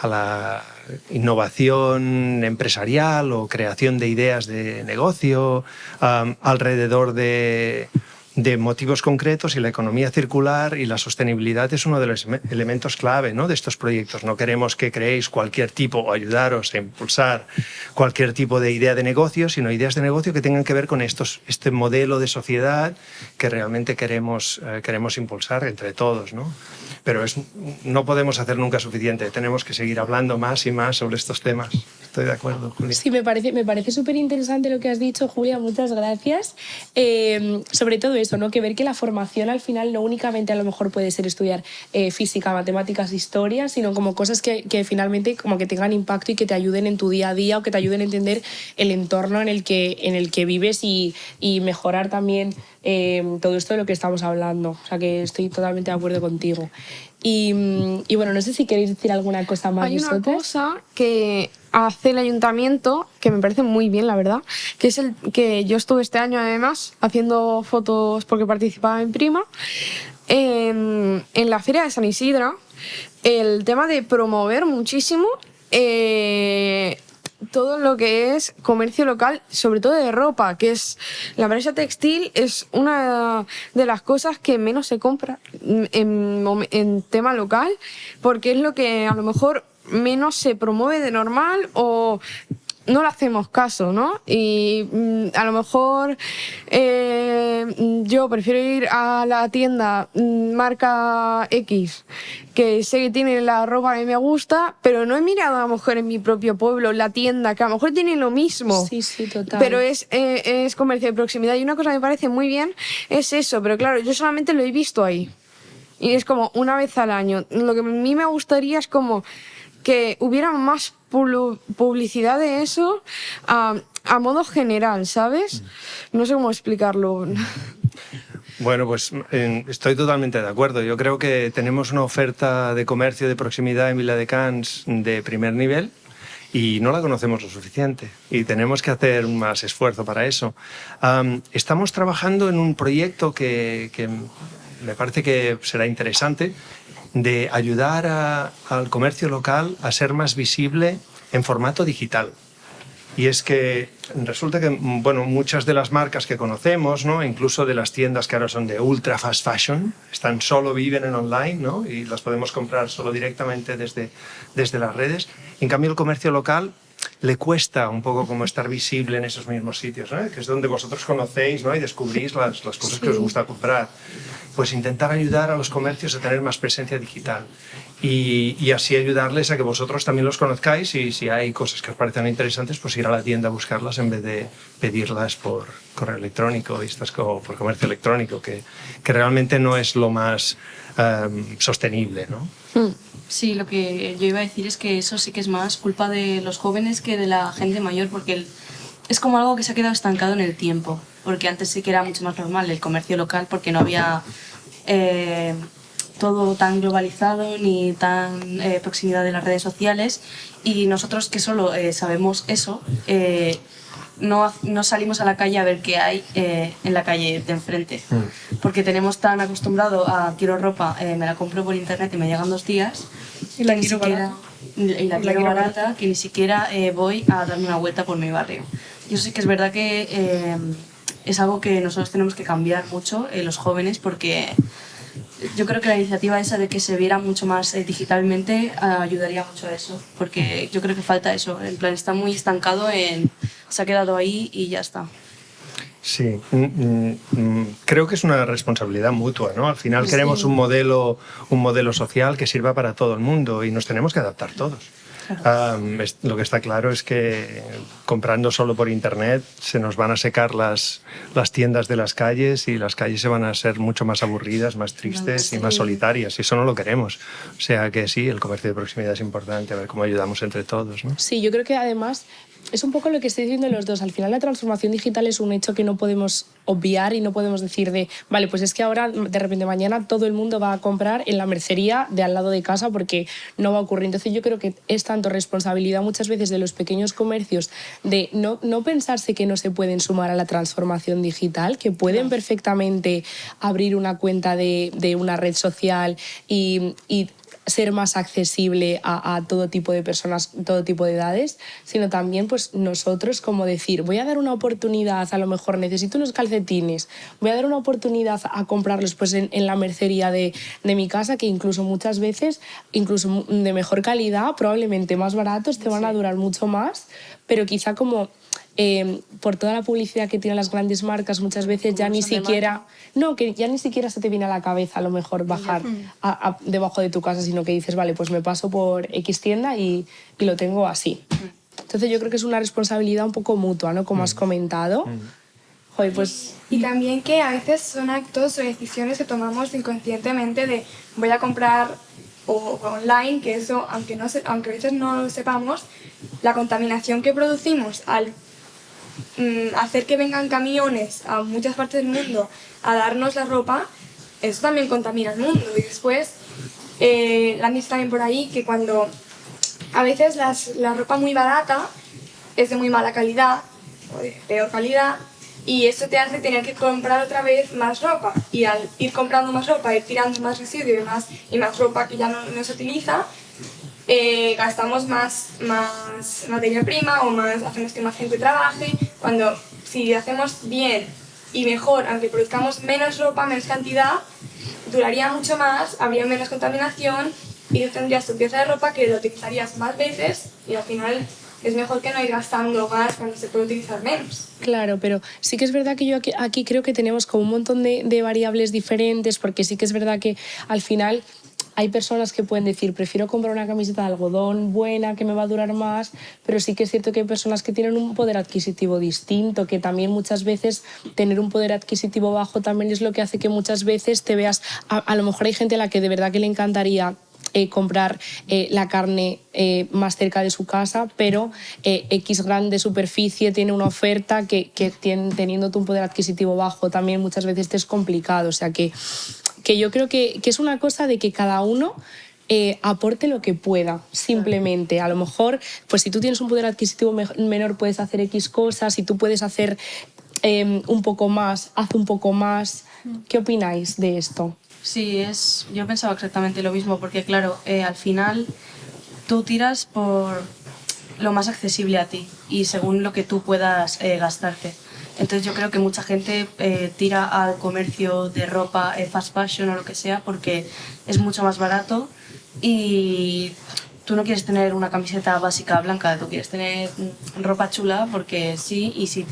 a la innovación empresarial o creación de ideas de negocio um, alrededor de, de motivos concretos y la economía circular y la sostenibilidad es uno de los ele- elementos clave ¿no? de estos proyectos. No queremos que creéis cualquier tipo o ayudaros a impulsar cualquier tipo de idea de negocio, sino ideas de negocio que tengan que ver con estos, este modelo de sociedad que realmente queremos, eh, queremos impulsar entre todos. ¿no? Pero es, no podemos hacer nunca suficiente, tenemos que seguir hablando más y más sobre estos temas. Estoy de acuerdo, Julia. Sí, me parece, me parece súper interesante lo que has dicho, Julia, muchas gracias. Eh, sobre todo eso, ¿no? que ver que la formación al final no únicamente a lo mejor puede ser estudiar eh, física, matemáticas, historia, sino como cosas que, que, finalmente como que tengan impacto y que te ayuden en tu día a día o que te ayuden a entender el entorno en el que, en el que vives y, y mejorar también eh, todo esto de lo que estamos hablando. O sea que estoy totalmente de acuerdo contigo. Y, y, bueno, no sé si queréis decir alguna cosa más. Hay vosotras. una cosa que hace el ayuntamiento que me parece muy bien, la verdad, que es el que yo estuve este año además haciendo fotos porque participaba en Prima en, en la feria de San Isidro. El tema de promover muchísimo eh, todo lo que es comercio local, sobre todo de ropa, que es la empresa textil es una de las cosas que menos se compra en tema local, porque es lo que a lo mejor menos se promueve de normal o no le hacemos caso, ¿no? Y mm, a lo mejor eh, yo prefiero ir a la tienda mm, marca X, que sé que tiene la ropa que me gusta, pero no he mirado a lo mejor en mi propio pueblo la tienda, que a lo mejor tiene lo mismo. Sí, sí, total. Pero es, eh, es comercio de proximidad. Y una cosa que me parece muy bien es eso, pero claro, yo solamente lo he visto ahí. Y es como una vez al año. Lo que a mí me gustaría es como que hubiera más publicidad de eso a, a modo general, ¿sabes? No sé cómo explicarlo. Bueno, pues eh, estoy totalmente de acuerdo. Yo creo que tenemos una oferta de comercio de proximidad en Vila de Cans de primer nivel y no la conocemos lo suficiente y tenemos que hacer más esfuerzo para eso. Um, estamos trabajando en un proyecto que, que me parece que será interesante de ayudar al comercio local a ser más visible en formato digital. Y es que resulta que bueno, muchas de las marcas que conocemos, ¿no? incluso de las tiendas que ahora son de ultra fast fashion, están solo viven en online ¿no? y las podemos comprar solo directamente desde, desde las redes. En cambio, el comercio local le cuesta un poco como estar visible en esos mismos sitios, ¿no? que es donde vosotros conocéis ¿no? y descubrís las, las cosas sí. que os gusta comprar. Pues intentar ayudar a los comercios a tener más presencia digital y, y, así ayudarles a que vosotros también los conozcáis y si hay cosas que os parecen interesantes, pues ir a la tienda a buscarlas en vez de pedirlas por correo electrónico y estas, por comercio electrónico, que, que realmente no es lo más um, sostenible, ¿no? Hmm. Sí, lo que yo iba a decir es que eso sí que es más culpa de los jóvenes que de la gente mayor, porque el, es como algo que se ha quedado estancado en el tiempo, porque antes sí que era mucho más normal el comercio local, porque no había eh, todo tan globalizado ni tan eh, proximidad de las redes sociales, y nosotros que solo eh, sabemos eso, eh, no, no, salimos a la calle a ver qué hay eh, en la calle de enfrente. Mm. Porque tenemos tan acostumbrado a quiero ropa, eh, me la compro por internet y me llegan dos días. Y la quiero siquiera, barata. Y la, y la quiero barata, barata, que ni siquiera eh, voy a darme una vuelta por mi barrio. Y eso sí que es verdad que es algo que nosotros tenemos que cambiar mucho, los jóvenes, porque yo creo que la iniciativa esa de que se viera mucho más eh, digitalmente uh, ayudaría mucho a eso, porque yo creo que falta eso, en plan está muy estancado en se ha quedado ahí y ya está. Sí, mm, mm, creo que es una responsabilidad mutua, ¿no? Al final sí. queremos un modelo, un modelo social que sirva para todo el mundo y nos tenemos que adaptar todos. Um, es, lo que está claro es que comprando solo por internet se nos van a secar las, las tiendas de las calles y las calles se van a ser mucho más aburridas, más tristes sí. y más solitarias. Y eso no lo queremos. O sea que sí, el comercio de proximidad es importante, a ver cómo ayudamos entre todos. ¿no? Sí, yo creo que además es un poco lo que estoy diciendo los dos. Al final la transformación digital es un hecho que no podemos obviar y no podemos decir de, vale, pues es que ahora de repente mañana todo el mundo va a comprar en la mercería de al lado de casa porque no va a ocurrir. Entonces yo creo que es tanto responsabilidad muchas veces de los pequeños comercios de no, no pensarse que no se pueden sumar a la transformación digital, que pueden perfectamente abrir una cuenta de, de una red social y, y ser más accesible a, a, todo tipo de personas, todo tipo de edades, sino también pues nosotros como decir, voy a dar una oportunidad, a lo mejor necesito unos calcetines, voy a dar una oportunidad a comprarlos pues en, en la mercería de, de, mi casa, que incluso muchas veces, incluso de mejor calidad, probablemente más baratos, te van a durar mucho más, pero quizá como eh, por toda la publicidad que tienen las grandes marcas, muchas veces ya ni siquiera, no, que ya ni siquiera se te viene a la cabeza a lo mejor bajar a, a, debajo de tu casa, sino que dices, vale, pues me paso por X tienda y, y lo tengo así. Entonces yo creo que es una responsabilidad un poco mutua, ¿no? Como has comentado. Joder, pues Y también que a veces son actos o decisiones que tomamos inconscientemente de voy a comprar o, o online, que eso, aunque, no se- aunque a veces no lo sepamos, la contaminación que producimos al mm, hacer que vengan camiones a muchas partes del mundo a darnos la ropa, eso también contamina el mundo. Y después, la han dicho también por ahí que cuando a veces las- la ropa muy barata es de muy mala calidad o de peor calidad y eso te hace tener que comprar otra vez más ropa y al ir comprando más ropa, ir tirando más residuos y más, y más ropa que ya no se utiliza, eh, gastamos más, más materia prima o más, hacemos que más gente trabaje, cuando si hacemos bien y mejor, aunque produzcamos menos ropa, menos cantidad, duraría mucho más, habría menos contaminación y tendrías tu pieza de ropa que la utilizarías más veces y al final es mejor que no ir gastando más cuando se puede utilizar menos. Claro, pero sí que es verdad que yo aquí, aquí creo que tenemos como un montón de, de variables diferentes, porque sí que es verdad que al final hay personas que pueden decir, prefiero comprar una camiseta de algodón buena, que me va a durar más, pero sí que es cierto que hay personas que tienen un poder adquisitivo distinto, que también muchas veces tener un poder adquisitivo bajo también es lo que hace que muchas veces te veas, a, lo mejor hay gente a la que de verdad que le encantaría eh, comprar eh, la carne eh, más cerca de su casa, pero X grande superficie tiene una oferta que, teniendo tú un poder adquisitivo bajo también muchas veces te es complicado. O sea que, que yo creo que, que es una cosa de que cada uno eh, aporte lo que pueda, simplemente. A lo mejor, pues si tú tienes un poder adquisitivo me- menor, puedes hacer X cosas, si tú puedes hacer eh, un poco más, haz un poco más. ¿Qué opináis de esto? Sí, es, yo pensaba exactamente lo mismo, porque claro, eh, al final tú tiras por lo más accesible a ti y según lo que tú puedas eh, gastarte. Entonces yo creo que mucha gente eh, tira al comercio de ropa, eh, fast fashion o lo que sea, porque es mucho más barato y tú no quieres tener una camiseta básica blanca, tú quieres tener ropa chula porque sí, y si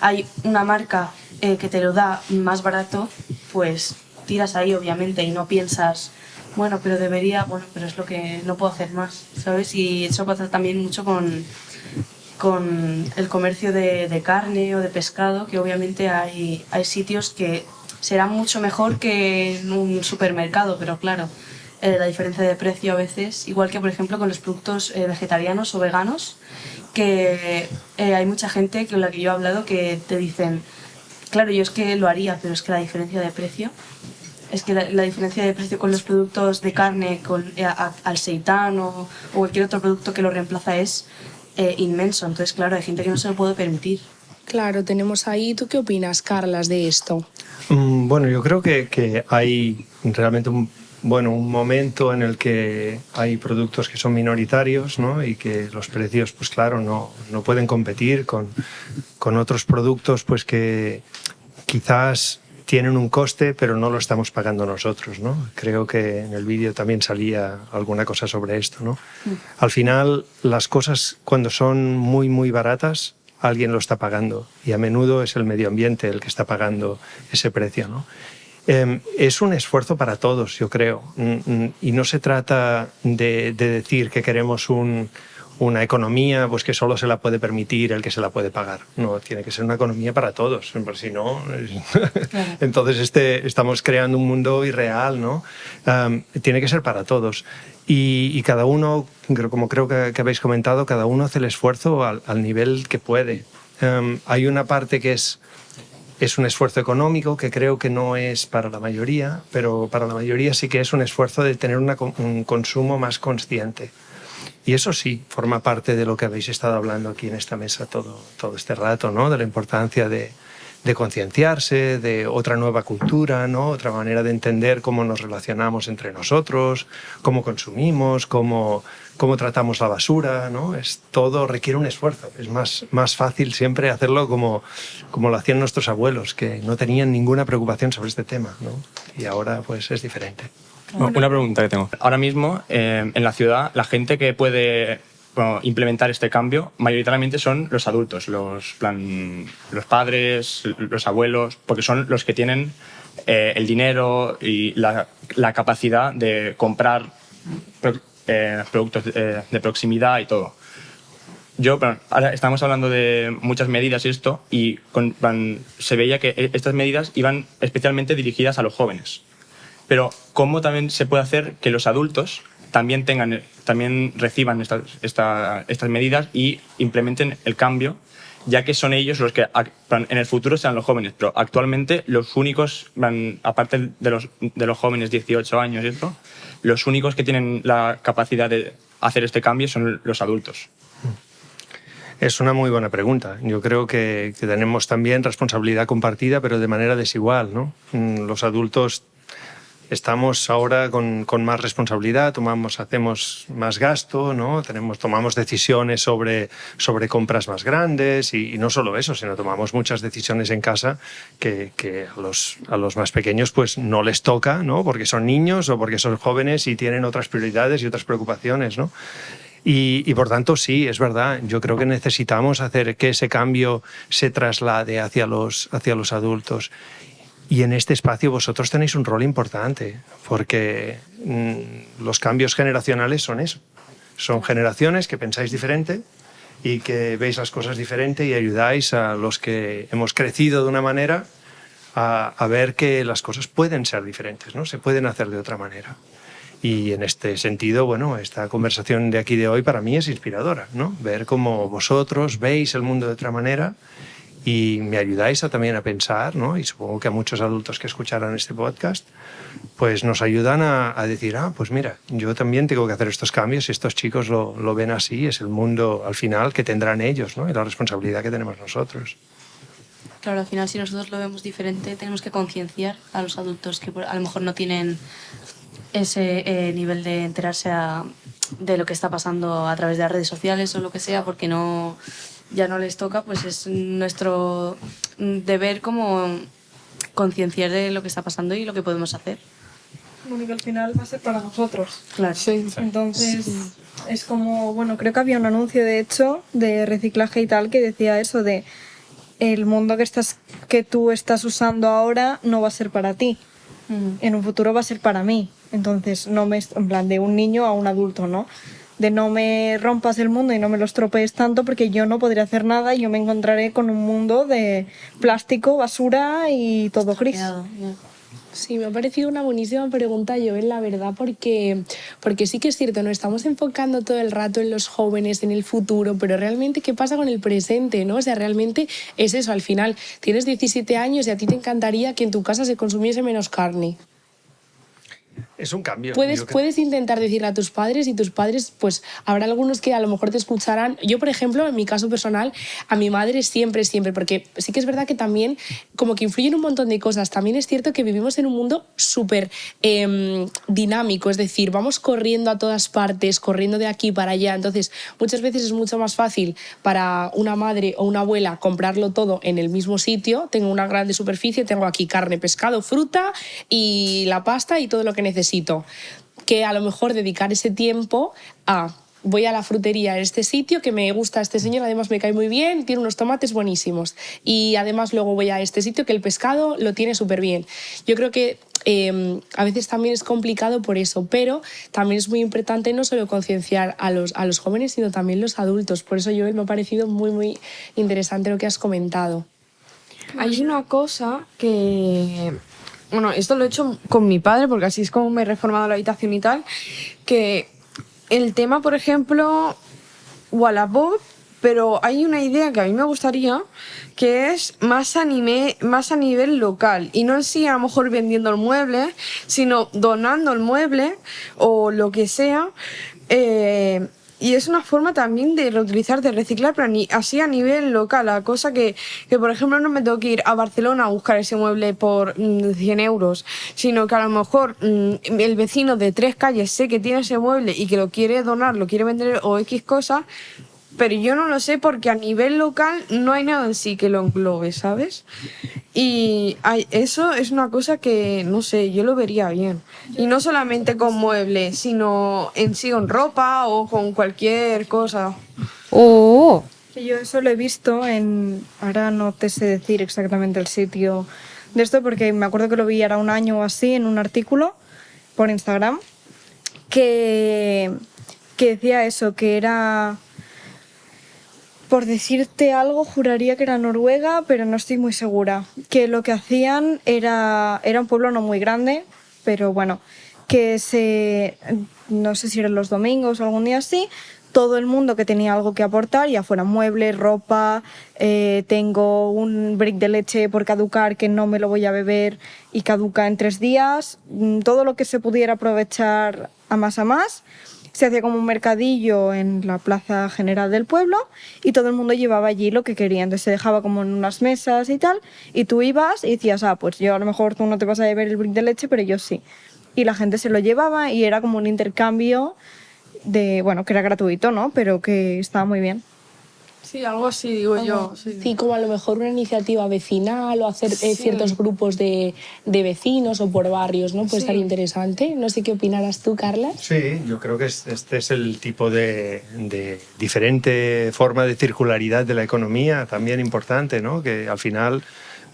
hay una marca eh, que te lo da más barato, pues tiras ahí obviamente y no piensas, bueno, pero debería, bueno, pero es lo que no puedo hacer más, ¿sabes? Y eso pasa también mucho con, con el comercio de, carne o de pescado, que obviamente hay, hay sitios que serán mucho mejor que en un supermercado, pero claro, eh, la diferencia de precio a veces, igual que por ejemplo con los productos eh, vegetarianos o veganos, que eh, hay mucha gente con la que yo he hablado que te dicen, claro, yo es que lo haría, pero es que la diferencia de precio, es que la, diferencia de precio con los productos de carne, con a- al seitán o cualquier otro producto que lo reemplaza es eh, inmenso. Entonces, claro, hay gente que no se lo puede permitir. Claro, tenemos ahí. ¿Tú qué opinas, Carlas, de esto? Mm, Bueno, yo creo que, que hay realmente un, bueno, un momento en el que hay productos que son minoritarios ¿no? y que los precios, pues claro, no, no pueden competir con, con otros productos pues que quizás tienen un coste, pero no lo estamos pagando nosotros. ¿no? Creo que en el vídeo también salía alguna cosa sobre esto. ¿no? Al final, las cosas cuando son muy, muy baratas, alguien lo está pagando y a menudo es el medio ambiente el que está pagando ese precio. ¿no? Eh, es un esfuerzo para todos, yo creo, Mm, mm, y no se trata de, de decir que queremos un- una economía pues que solo se la puede permitir el que se la puede pagar. No, tiene que ser una economía para todos, por si no, entonces este, estamos creando un mundo irreal, ¿no? Um, tiene que ser para todos. Y, y cada uno, como creo que, que habéis comentado, cada uno hace el esfuerzo al, al nivel que puede. Um, hay una parte que es es un esfuerzo económico que creo que no es para la mayoría, pero para la mayoría sí que es un esfuerzo de tener una un consumo más consciente. Y eso sí, forma parte de lo que habéis estado hablando aquí en esta mesa todo, todo este rato, ¿no? De la importancia de, de concienciarse, de otra nueva cultura, ¿no? Otra manera de entender cómo nos relacionamos entre nosotros, cómo consumimos, cómo, cómo tratamos la basura, ¿no? Es, todo requiere un esfuerzo. Es más, más fácil siempre hacerlo como, como lo hacían nuestros abuelos, que no tenían ninguna preocupación sobre este tema, ¿no? Y ahora pues es diferente. Una pregunta que tengo. Ahora mismo, eh, en la ciudad, la gente que puede bueno, implementar este cambio, mayoritariamente son los adultos, los, plan, los padres, los abuelos, porque son los que tienen eh, el dinero y la, la capacidad de comprar pro- eh, productos de, de proximidad y todo. yo, plan, ahora estamos hablando de muchas medidas y esto, y con, plan, se veía que estas medidas iban especialmente dirigidas a los jóvenes. Pero ¿cómo también se puede hacer que los adultos también tengan, también reciban estas, esta- estas medidas y implementen el cambio, ya que son ellos los que en el futuro serán los jóvenes, pero actualmente los únicos, aparte de los, de los jóvenes 18 años y esto, los únicos que tienen la capacidad de hacer este cambio son los adultos. Es una muy buena pregunta. Yo creo que, que tenemos también responsabilidad compartida, pero de manera desigual. ¿no? Mm, Los adultos estamos ahora con, con más responsabilidad, tomamos, hacemos más gasto, ¿no? Tenemos, tomamos decisiones sobre, sobre compras más grandes y, y no solo eso, sino tomamos muchas decisiones en casa que, que a, los, a los más pequeños pues no les toca, ¿no? porque son niños o porque son jóvenes y tienen otras prioridades y otras preocupaciones. ¿no? Y, y, por tanto, sí, es verdad. Yo creo que necesitamos hacer que ese cambio se traslade hacia los, hacia los adultos. Y en este espacio vosotros tenéis un rol importante, porque mm, los cambios generacionales son eso. Son generaciones que pensáis diferente y que veis las cosas diferente y ayudáis a los que hemos crecido de una manera a, a ver que las cosas pueden ser diferentes, ¿no? Se pueden hacer de otra manera. Y en este sentido, bueno, esta conversación de aquí de hoy para mí es inspiradora, ¿no? Ver cómo vosotros veis el mundo de otra manera y me ayudáis a, también a pensar, ¿no? Y supongo que a muchos adultos que escucharan este podcast, pues nos ayudan a, a decir, ah, pues mira, yo también tengo que hacer estos cambios y estos chicos lo, lo ven así, es el mundo al final que tendrán ellos, ¿no? Y la responsabilidad que tenemos nosotros. Claro, al final si nosotros lo vemos diferente, tenemos que concienciar a los adultos que a lo mejor no tienen ese eh, nivel de enterarse de lo que está pasando a través de las redes sociales o lo que sea, porque no ya no les toca, pues es nuestro deber como concienciar de lo que está pasando y lo que podemos hacer. Bueno, que al final va a ser para nosotros. Claro. Entonces, es como, bueno, creo que había un anuncio, de hecho, de reciclaje y tal, que decía eso de el mundo que, estás, que tú estás usando ahora no va a ser para ti. En un futuro va a ser para mí. Entonces, no me, en plan, de un niño a un adulto, ¿no? De no me rompas el mundo y no me lo estropees tanto porque yo no podré hacer nada y yo me encontraré con un mundo de plástico, basura y todo gris. Sí, me ha parecido una buenísima pregunta, Joel, la verdad, porque, porque sí que es cierto, nos estamos enfocando todo el rato en los jóvenes, en el futuro, pero realmente, ¿qué pasa con el presente? ¿no? O sea, realmente es eso, al final, tienes 17 años y a ti te encantaría que en tu casa se consumiese menos carne. Es un cambio. Puedes, creo- puedes intentar decirle a tus padres y tus padres, pues habrá algunos que a lo mejor te escucharán. Yo, por ejemplo, en mi caso personal, a mi madre siempre, siempre, porque sí que es verdad que también como que influyen un montón de cosas. También es cierto que vivimos en un mundo súper em, dinámico, es decir, vamos corriendo a todas partes, corriendo de aquí para allá. Entonces, muchas veces es mucho más fácil para una madre o una abuela comprarlo todo en el mismo sitio. Tengo una grande superficie, tengo aquí carne, pescado, fruta y la pasta y todo lo que necesito. Que a lo mejor dedicar ese tiempo a voy a la frutería este sitio que me gusta este señor, además me cae muy bien, tiene unos tomates buenísimos. Y además luego voy a este sitio que el pescado lo tiene súper bien. Yo creo que eh, a veces también es complicado por eso, pero también es muy importante no solo concienciar a los, a los jóvenes, sino también los adultos. Por eso, Joel, me ha parecido muy, muy interesante lo que has comentado. Hay una cosa que. Bueno, esto lo he hecho con mi padre, porque así es como me he reformado la habitación y tal. Que el tema, por ejemplo, Wallapop, pero hay una idea que a mí me gustaría que es más, anime, más a nivel local y no en a lo mejor vendiendo el mueble, sino donando el mueble o lo que sea. eh, y es una forma también de reutilizar, de reciclar, pero ni- así a nivel local. La cosa que, que, por ejemplo, no me tengo que ir a Barcelona a buscar ese mueble por mm, 100 euros, sino que a lo mejor mm, el vecino de tres calles sé que tiene ese mueble y que lo quiere donar, lo quiere vender o X cosa, pero yo no lo sé porque a nivel local no hay nada en sí que lo englobe, ¿sabes? Y hay- eso es una cosa que, no sé, yo lo vería bien. Y no solamente con muebles, sino en sí con ropa o con cualquier cosa. Oh, Yo eso lo he visto en. Ahora no te sé decir exactamente el sitio de esto, porque me acuerdo que lo vi ahora un año o así en un artículo por Instagram que, que decía eso, que era por decirte algo, juraría que era Noruega, pero no estoy muy segura. Que lo que hacían era, era un pueblo no muy grande, pero bueno, que se, no sé si eran los domingos o algún día así, todo el mundo que tenía algo que aportar, ya fuera muebles, ropa, eh, tengo un brick de leche por caducar que no me lo voy a beber y caduca en tres días, mm, todo lo que se pudiera aprovechar a más a más. Se hacía como un mercadillo en la plaza general del pueblo y todo el mundo llevaba allí lo que quería. Entonces se dejaba como en unas mesas y tal y tú ibas y decías, ah, pues yo a lo mejor tú no te vas a beber el brick de leche, pero yo sí. Y la gente se lo llevaba y era como un intercambio de, bueno, que era gratuito, ¿no? Pero que estaba muy bien. Sí, algo así digo yo. Sí. Sí, como a lo mejor una iniciativa vecinal o hacer eh, ciertos grupos de, de vecinos o por barrios, ¿no? Puede estar interesante. No sé qué opinarás tú, Carla. Sí, yo creo que es- este es el tipo de, de diferente forma de circularidad de la economía, también importante, ¿no? Que al final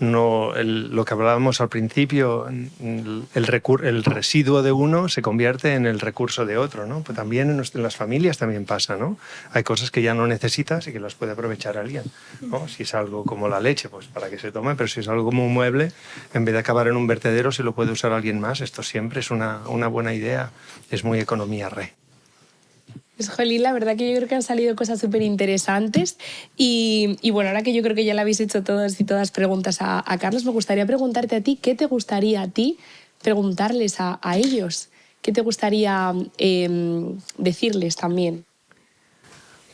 no, el- lo que hablábamos al principio, el, el recur- el residuo de uno se convierte en el recurso de otro, ¿no? Pues también en las familias también pasa, ¿no? Hay cosas que ya no necesitas y que las puede aprovechar alguien, ¿no? Si es algo como la leche, pues para que se tome, pero si es algo como un mueble, en vez de acabar en un vertedero, si lo puede usar alguien más, esto siempre es una, una buena idea, es muy economía re. Pues, Jolín, la verdad que yo creo que han salido cosas súper interesantes. Y, bueno, ahora que yo creo que ya le habéis hecho todas y todas preguntas a, Carlos, me gustaría preguntarte a ti, ¿qué te gustaría a ti preguntarles a, a ellos? ¿Qué te gustaría em, decirles también?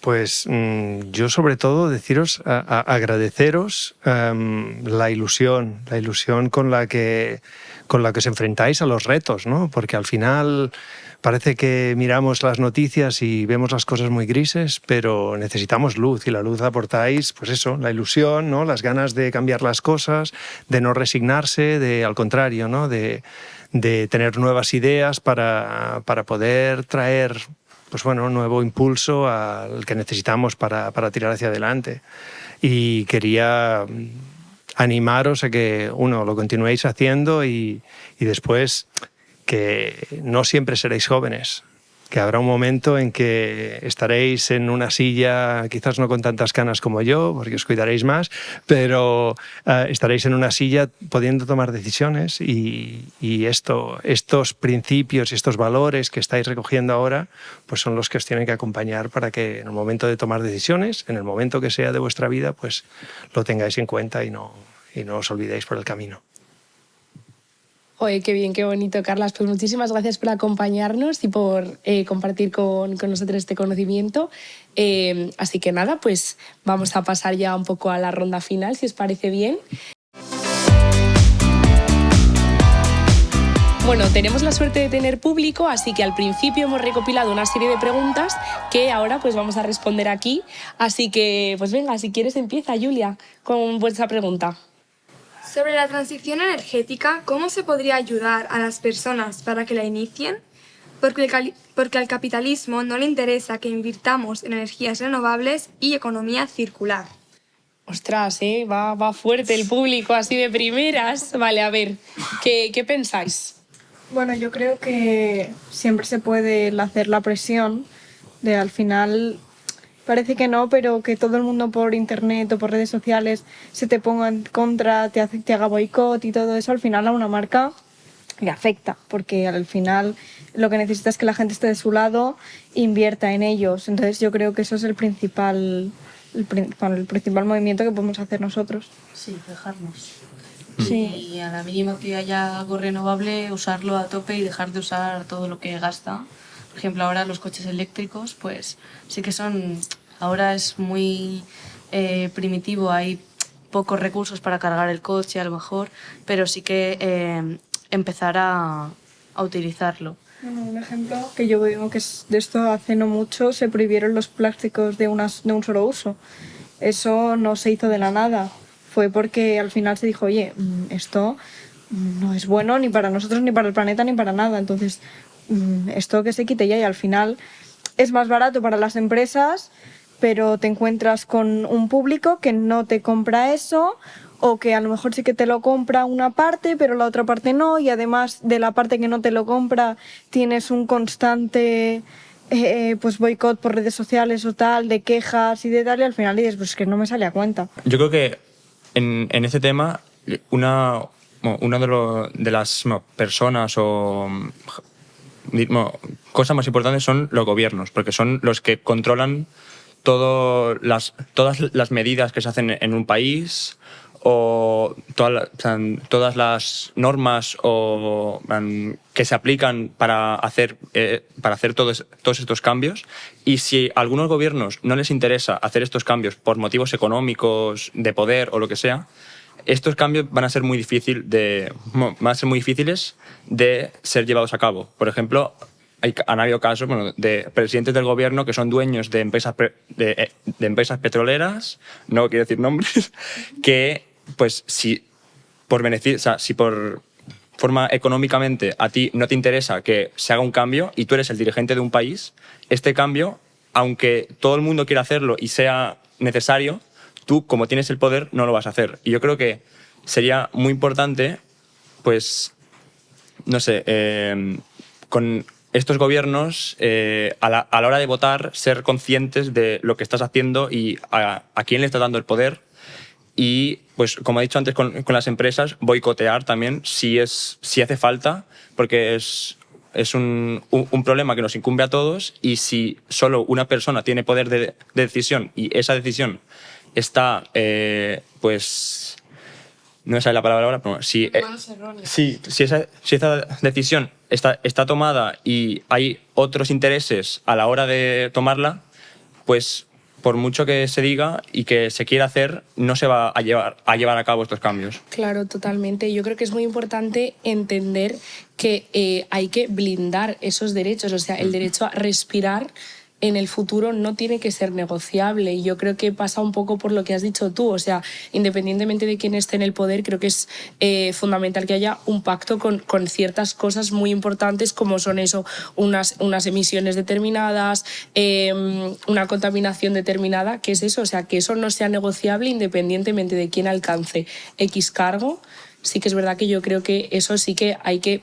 Pues mm, yo sobre todo deciros, a- agradeceros em, la ilusión, la ilusión con la que con la que os enfrentáis a los retos, ¿no? Porque al final parece que miramos las noticias y vemos las cosas muy grises, pero necesitamos luz y la luz aportáis, pues eso, la ilusión, ¿no? Las ganas de cambiar las cosas, de no resignarse, de al contrario, ¿no? De, de tener nuevas ideas para, para poder traer pues bueno, nuevo impulso al que necesitamos para, para tirar hacia adelante. Y quería animaros a que, uno, lo continuéis haciendo y, y después que no siempre seréis jóvenes, que habrá un momento en que estaréis en una silla, quizás no con tantas canas como yo, porque os cuidaréis más, pero eh, estaréis en una silla pudiendo tomar decisiones y, y esto, estos principios y estos valores que estáis recogiendo ahora, pues son los que os tienen que acompañar para que en el momento de tomar decisiones, en el momento que sea de vuestra vida, pues lo tengáis en cuenta y no, y no os olvidéis por el camino. Oye, qué bien, qué bonito, Carlas. Pues muchísimas gracias por acompañarnos y por eh, compartir con, con nosotros este conocimiento. Eh, así que nada, pues vamos a pasar ya un poco a la ronda final, si os parece bien. Bueno, tenemos la suerte de tener público, así que al principio hemos recopilado una serie de preguntas que ahora pues vamos a responder aquí. Así que, pues venga, si quieres empieza, Julia, con vuestra pregunta. Sobre la transición energética, ¿cómo se podría ayudar a las personas para que la inicien? Porque, el porque al capitalismo no le interesa que invirtamos en energías renovables y economía circular. Ostras, ¿eh? va, va fuerte el público así de primeras. Vale, a ver, ¿qué, qué pensáis? Bueno, yo creo que siempre se puede hacer la presión de al final parece que no, pero que todo el mundo por internet o por redes sociales se te ponga en contra, te, hace, te haga boicot y todo eso, al final a una marca le afecta, porque al final lo que necesita es que la gente esté de su lado e invierta en ellos. Entonces yo creo que eso es el principal, el, prin- bueno, el principal movimiento que podemos hacer nosotros. Sí, dejarnos. Sí. Y a la mínima que haya algo renovable, usarlo a tope y dejar de usar todo lo que gasta. Por ejemplo, ahora los coches eléctricos, pues sí que son. Ahora es muy eh, primitivo, hay pocos recursos para cargar el coche a lo mejor, pero sí que eh, empezar a, a utilizarlo. Bueno, un ejemplo que yo veo que es de esto hace no mucho se prohibieron los plásticos de, unas, de un solo uso. Eso no se hizo de la nada. Fue porque al final se dijo, oye, mm, esto mm, no es bueno ni para nosotros, ni para el planeta, ni para nada. Entonces, esto que se quite ya y al final es más barato para las empresas, pero te encuentras con un público que no te compra eso o que a lo mejor sí que te lo compra una parte, pero la otra parte no, y además de la parte que no te lo compra tienes un constante eh, pues boicot por redes sociales o tal, de quejas y de tal, y al final dices, pues es que no me sale a cuenta. Yo creo que en, en este tema, una, una de, lo- de las personas o mm, bueno, cosas más importantes son los gobiernos, porque son los que controlan todas las medidas que se hacen en un país o todas las normas o, que se aplican para hacer, eh, para hacer todos, todos estos cambios. Y si a algunos gobiernos no les interesa hacer estos cambios por motivos económicos, de poder o lo que sea, estos cambios van a ser muy difíciles de ser llevados a cabo. Por ejemplo, hay, han habido casos bueno, de presidentes del gobierno que son dueños de empresas eh, de empresas petroleras, no quiero decir nombres, que pues si por beneficio, o sea, si por forma económicamente a ti no te interesa que se haga un cambio y tú eres el dirigente de un país, este cambio, aunque todo el mundo quiera hacerlo y sea necesario, tú como tienes el poder no lo vas a hacer. Y yo creo que sería muy importante, pues, no sé, eh, con estos gobiernos, eh, a, la, a la hora de votar, ser conscientes de lo que estás haciendo y a, quién le estás dando el poder. Y, pues, como he dicho antes con, con las empresas, boicotear también si, es, si hace falta, porque es, es un, un, problema que nos incumbe a todos y si solo una persona tiene poder de, de decisión y esa decisión está, eh, pues, no me sale la palabra ahora, pero si, eh, Sí, si esa, si esa decisión está, está tomada y hay otros intereses a la hora de tomarla, pues por mucho que se diga y que se quiera hacer, no se va a llevar a, llevar a cabo estos cambios. Claro, totalmente. Yo creo que es muy importante entender que eh, hay que blindar esos derechos, o sea, el derecho a respirar en el futuro no tiene que ser negociable. Y yo creo que pasa un poco por lo que has dicho tú. O sea, independientemente de quién esté en el poder, creo que es eh, fundamental que haya un pacto con, con, ciertas cosas muy importantes como son eso, unas, unas emisiones determinadas, eh, una contaminación determinada, que es eso. O sea, que eso no sea negociable independientemente de quién alcance X cargo. Sí que es verdad que yo creo que eso sí que hay que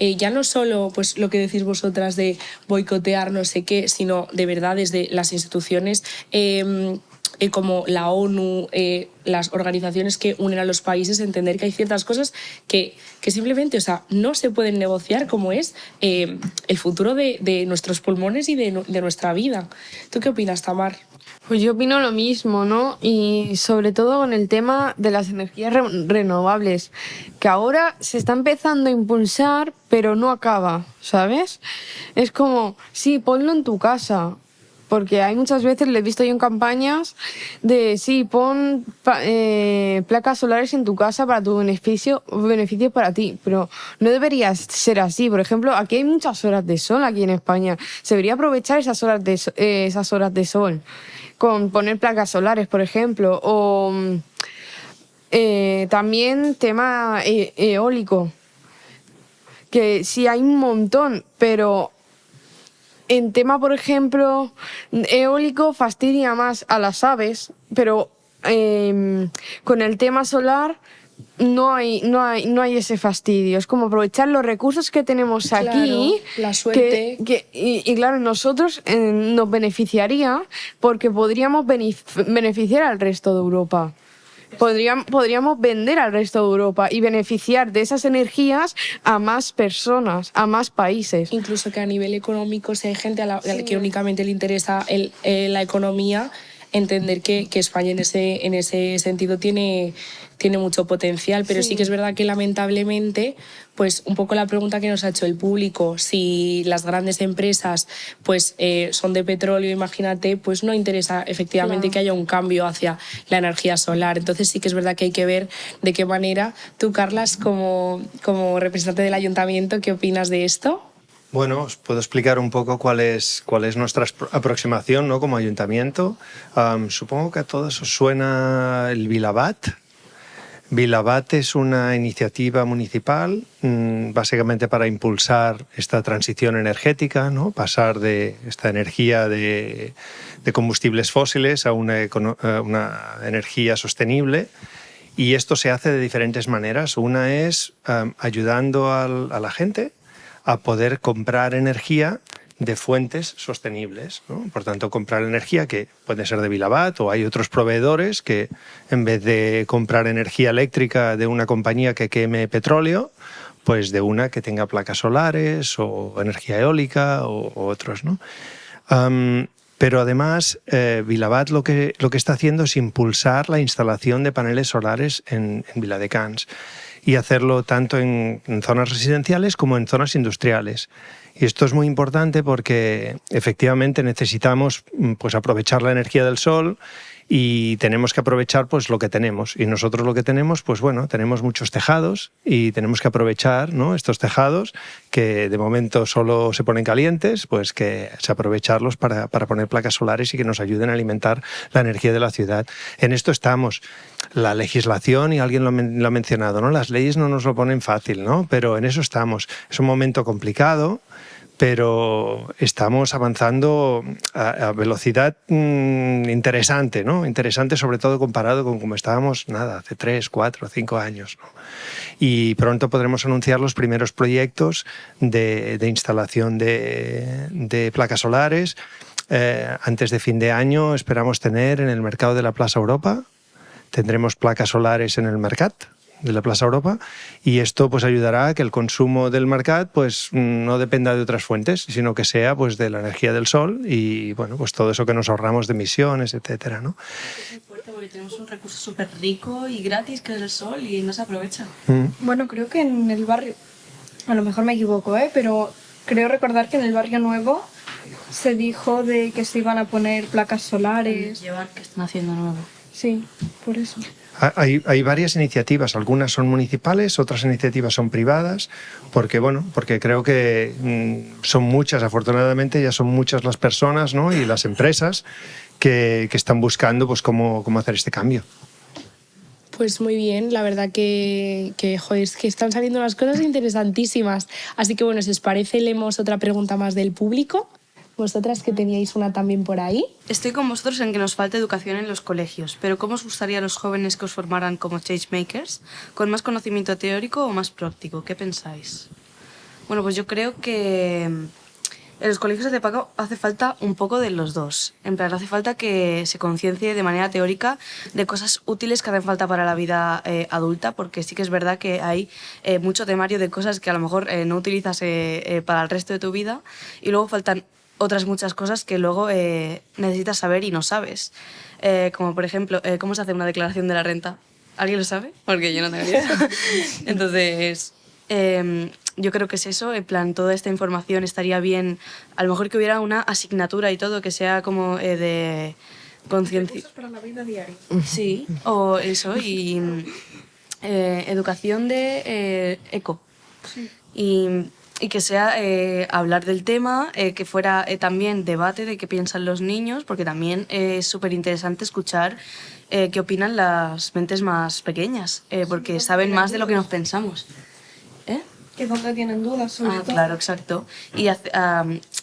eh, ya no solo pues, lo que decís vosotras de boicotear no sé qué, sino de verdad desde las instituciones eh, eh, como la ONU, las organizaciones que unen a los países, entender que hay ciertas cosas que, que simplemente o sea, no se pueden negociar, como es el futuro de, de, nuestros pulmones y de, de nuestra vida. ¿Tú qué opinas, Tamar? Pues yo opino lo mismo, ¿no? Y sobre todo con el tema de las energías re renovables, que ahora se está empezando a impulsar, pero no acaba, ¿sabes? Es como, sí, ponlo en tu casa. Porque hay muchas veces, le he visto yo en campañas, de sí, pon eh, placas solares en tu casa para tu beneficio, beneficio para ti. Pero no debería ser así. Por ejemplo, aquí hay muchas horas de sol aquí en España. Se debería aprovechar esas horas de, eh, esas horas de sol con poner placas solares, por ejemplo, o eh, también tema eólico, que sí hay un montón, pero en tema, por ejemplo, eólico fastidia más a las aves, pero eh, con el tema solar no hay, no, hay, no hay ese fastidio. Es como aprovechar los recursos que tenemos claro, aquí. La suerte. Que, que, y, y, claro, nosotros eh, nos beneficiaría porque podríamos beneficiar al resto de Europa. Podríamos, podríamos vender al resto de Europa y beneficiar de esas energías a más personas, a más países. Incluso que a nivel económico, si hay gente a la, sí. que únicamente le interesa el, eh, la economía, entender que, que, España en ese, en ese sentido tiene, tiene mucho potencial, pero sí. sí. que es verdad que lamentablemente, pues un poco la pregunta que nos ha hecho el público, si las grandes empresas pues eh, son de petróleo, imagínate, pues no interesa efectivamente claro. que haya un cambio hacia la energía solar. Entonces sí que es verdad que hay que ver de qué manera tú, Carlas, como, como representante del ayuntamiento, ¿qué opinas de esto? Bueno, os puedo explicar un poco cuál es, cuál es nuestra aproximación ¿no? como ayuntamiento. Um, supongo que a todos os suena el Vilabat. Vilabat es una iniciativa municipal mmm, básicamente para impulsar esta transición energética, ¿no? pasar de esta energía de, combustibles fósiles a una, energía sostenible. Y esto se hace de diferentes maneras. Una es um, ayudando a la gente a poder comprar energía de fuentes sostenibles. Por tanto, comprar energía que puede ser de Vilabat o hay otros proveedores que en vez de comprar energía eléctrica de una compañía que queme petróleo, pues de una que tenga placas solares o energía eólica o, otros. ¿no? Pero además, eh, Vilabat lo que, lo que está haciendo es impulsar la instalación de paneles solares en, en Viladecans y hacerlo tanto en, zonas residenciales como en zonas industriales. Y esto es muy importante porque efectivamente necesitamos mm, pues, aprovechar la energía del sol y tenemos que aprovechar pues lo que tenemos. Y nosotros lo que tenemos pues bueno tenemos muchos tejados y tenemos que aprovechar ¿no? estos tejados que de momento solo se ponen calientes pues que se aprovecharlos para, para poner placas solares y que nos ayuden a alimentar la energía de la ciudad. En esto estamos. La legislación y alguien lo, lo ha mencionado no las leyes no nos lo ponen fácil no pero en eso estamos. Es un momento complicado pero estamos avanzando a, a velocidad mm, interesante, ¿no? Interesante sobre todo comparado con como estábamos, nada, hace tres, cuatro, cinco años. ¿no? Y pronto podremos anunciar los primeros proyectos de, de instalación de, de placas solares. Eh, antes de fin de año esperamos tener en el mercado de la Plaza Europa, tendremos placas solares en el Mercat de la Plaza Europa y esto pues ayudará a que el consumo del Mercat pues no dependa de otras fuentes, sino que sea pues de la energía del sol y bueno, pues todo eso que nos ahorramos de emisiones, etcétera, ¿no? Es fuerte porque tenemos un recurso súper rico y gratis que es el sol y no se aprovecha. Mm. Bueno, creo que en el barrio, a lo mejor me equivoco, ¿eh? pero creo recordar que en el barrio nuevo se dijo de que se iban a poner placas solares. Llevar que están haciendo nuevo. Sí, por eso. Ha- Hay, hay varias iniciativas, algunas son municipales, otras iniciativas son privadas, porque bueno, porque creo que mm, son muchas, afortunadamente ya son muchas las personas ¿no? y las empresas que, están buscando pues cómo, cómo hacer este cambio. Pues muy bien, la verdad que, que están saliendo unas cosas interesantísimas. Así que bueno, si os parece, leemos otra pregunta más del público. Vosotras que teníais una también por ahí. Estoy con vosotros en que nos falta educación en los colegios, pero ¿cómo os gustaría a los jóvenes que os formaran como changemakers? ¿Con más conocimiento teórico o más práctico? ¿Qué pensáis? Bueno, pues yo creo que en los colegios hace, poco- hace falta un poco de los dos. En plan, hace falta que se conciencie de manera teórica de cosas útiles que hacen falta para la vida eh, adulta, porque sí que es verdad que hay eh, mucho temario de cosas que a lo mejor eh, no utilizas eh, eh, para el resto de tu vida y luego faltan otras muchas cosas que luego eh, necesitas saber y no sabes. Eh, como por ejemplo, eh, ¿cómo se hace una declaración de la renta? ¿Alguien lo sabe? Porque yo no tengo ni idea. Entonces, eh, yo creo que es eso, en plan, toda esta información estaría bien, a lo mejor que hubiera una asignatura y todo, que sea como eh, de conciencia. para la vida diaria. Sí, o eso, y eh, educación de eh, eco. Y, y que sea eh, hablar del tema, eh, que fuera eh, también debate de qué piensan los niños, porque también eh, es súper interesante escuchar eh, qué opinan las mentes más pequeñas, eh, porque saben más de lo que nos pensamos. Que donde tienen dudas sobre Ah, todo. claro, exacto. Y hace-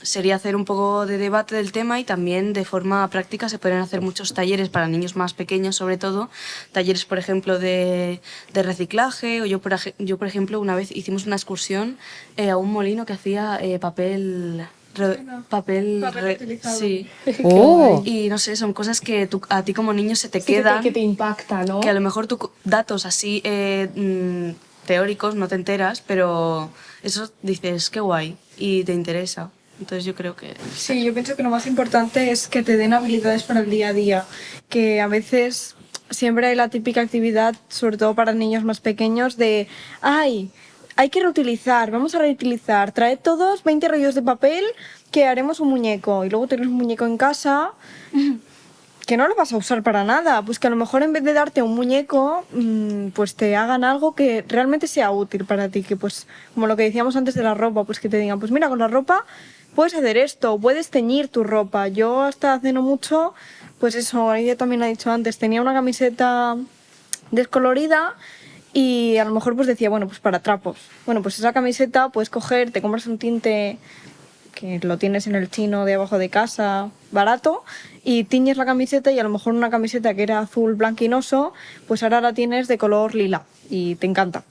sería hacer un poco de debate del tema y también de forma práctica se pueden hacer muchos talleres para niños más pequeños, sobre todo. Talleres, por ejemplo, de, de reciclaje. O yo por, yo, por ejemplo, una vez hicimos una excursión eh, a un molino que hacía eh, papel... re- papel, Papel sí. Oh. Y no sé, son cosas que tú- a ti como niño se te Sí, que te- quedan que te impacta, ¿no? que a lo mejor tú datos así eh, mm, teóricos no te enteras, pero eso dices, qué guay, y te interesa. Entonces yo creo que... Sí, yo pienso que lo más importante es que te den habilidades para el día a día, que a veces siempre hay la típica actividad, sobre todo para niños más pequeños, de, ay, hay que reutilizar, vamos a reutilizar, traed todos 20 rollos de papel que haremos un muñeco y luego tienes un muñeco en casa que no lo vas a usar para nada, pues que a lo mejor en vez de darte un muñeco, mm, pues te hagan algo que realmente sea útil para ti, que pues como lo que decíamos antes de la ropa, pues que te digan, pues mira, con la ropa puedes hacer esto, puedes teñir tu ropa. Yo hasta hace no mucho, pues eso, ella también ha dicho antes, tenía una camiseta descolorida y a lo mejor pues decía, bueno, pues para trapos. Bueno, pues esa camiseta puedes coger, te compras un tinte que lo tienes en el chino de abajo de casa, barato, y tiñes la camiseta y a lo mejor una camiseta que era azul blanquinoso, pues ahora la tienes de color lila y te encanta.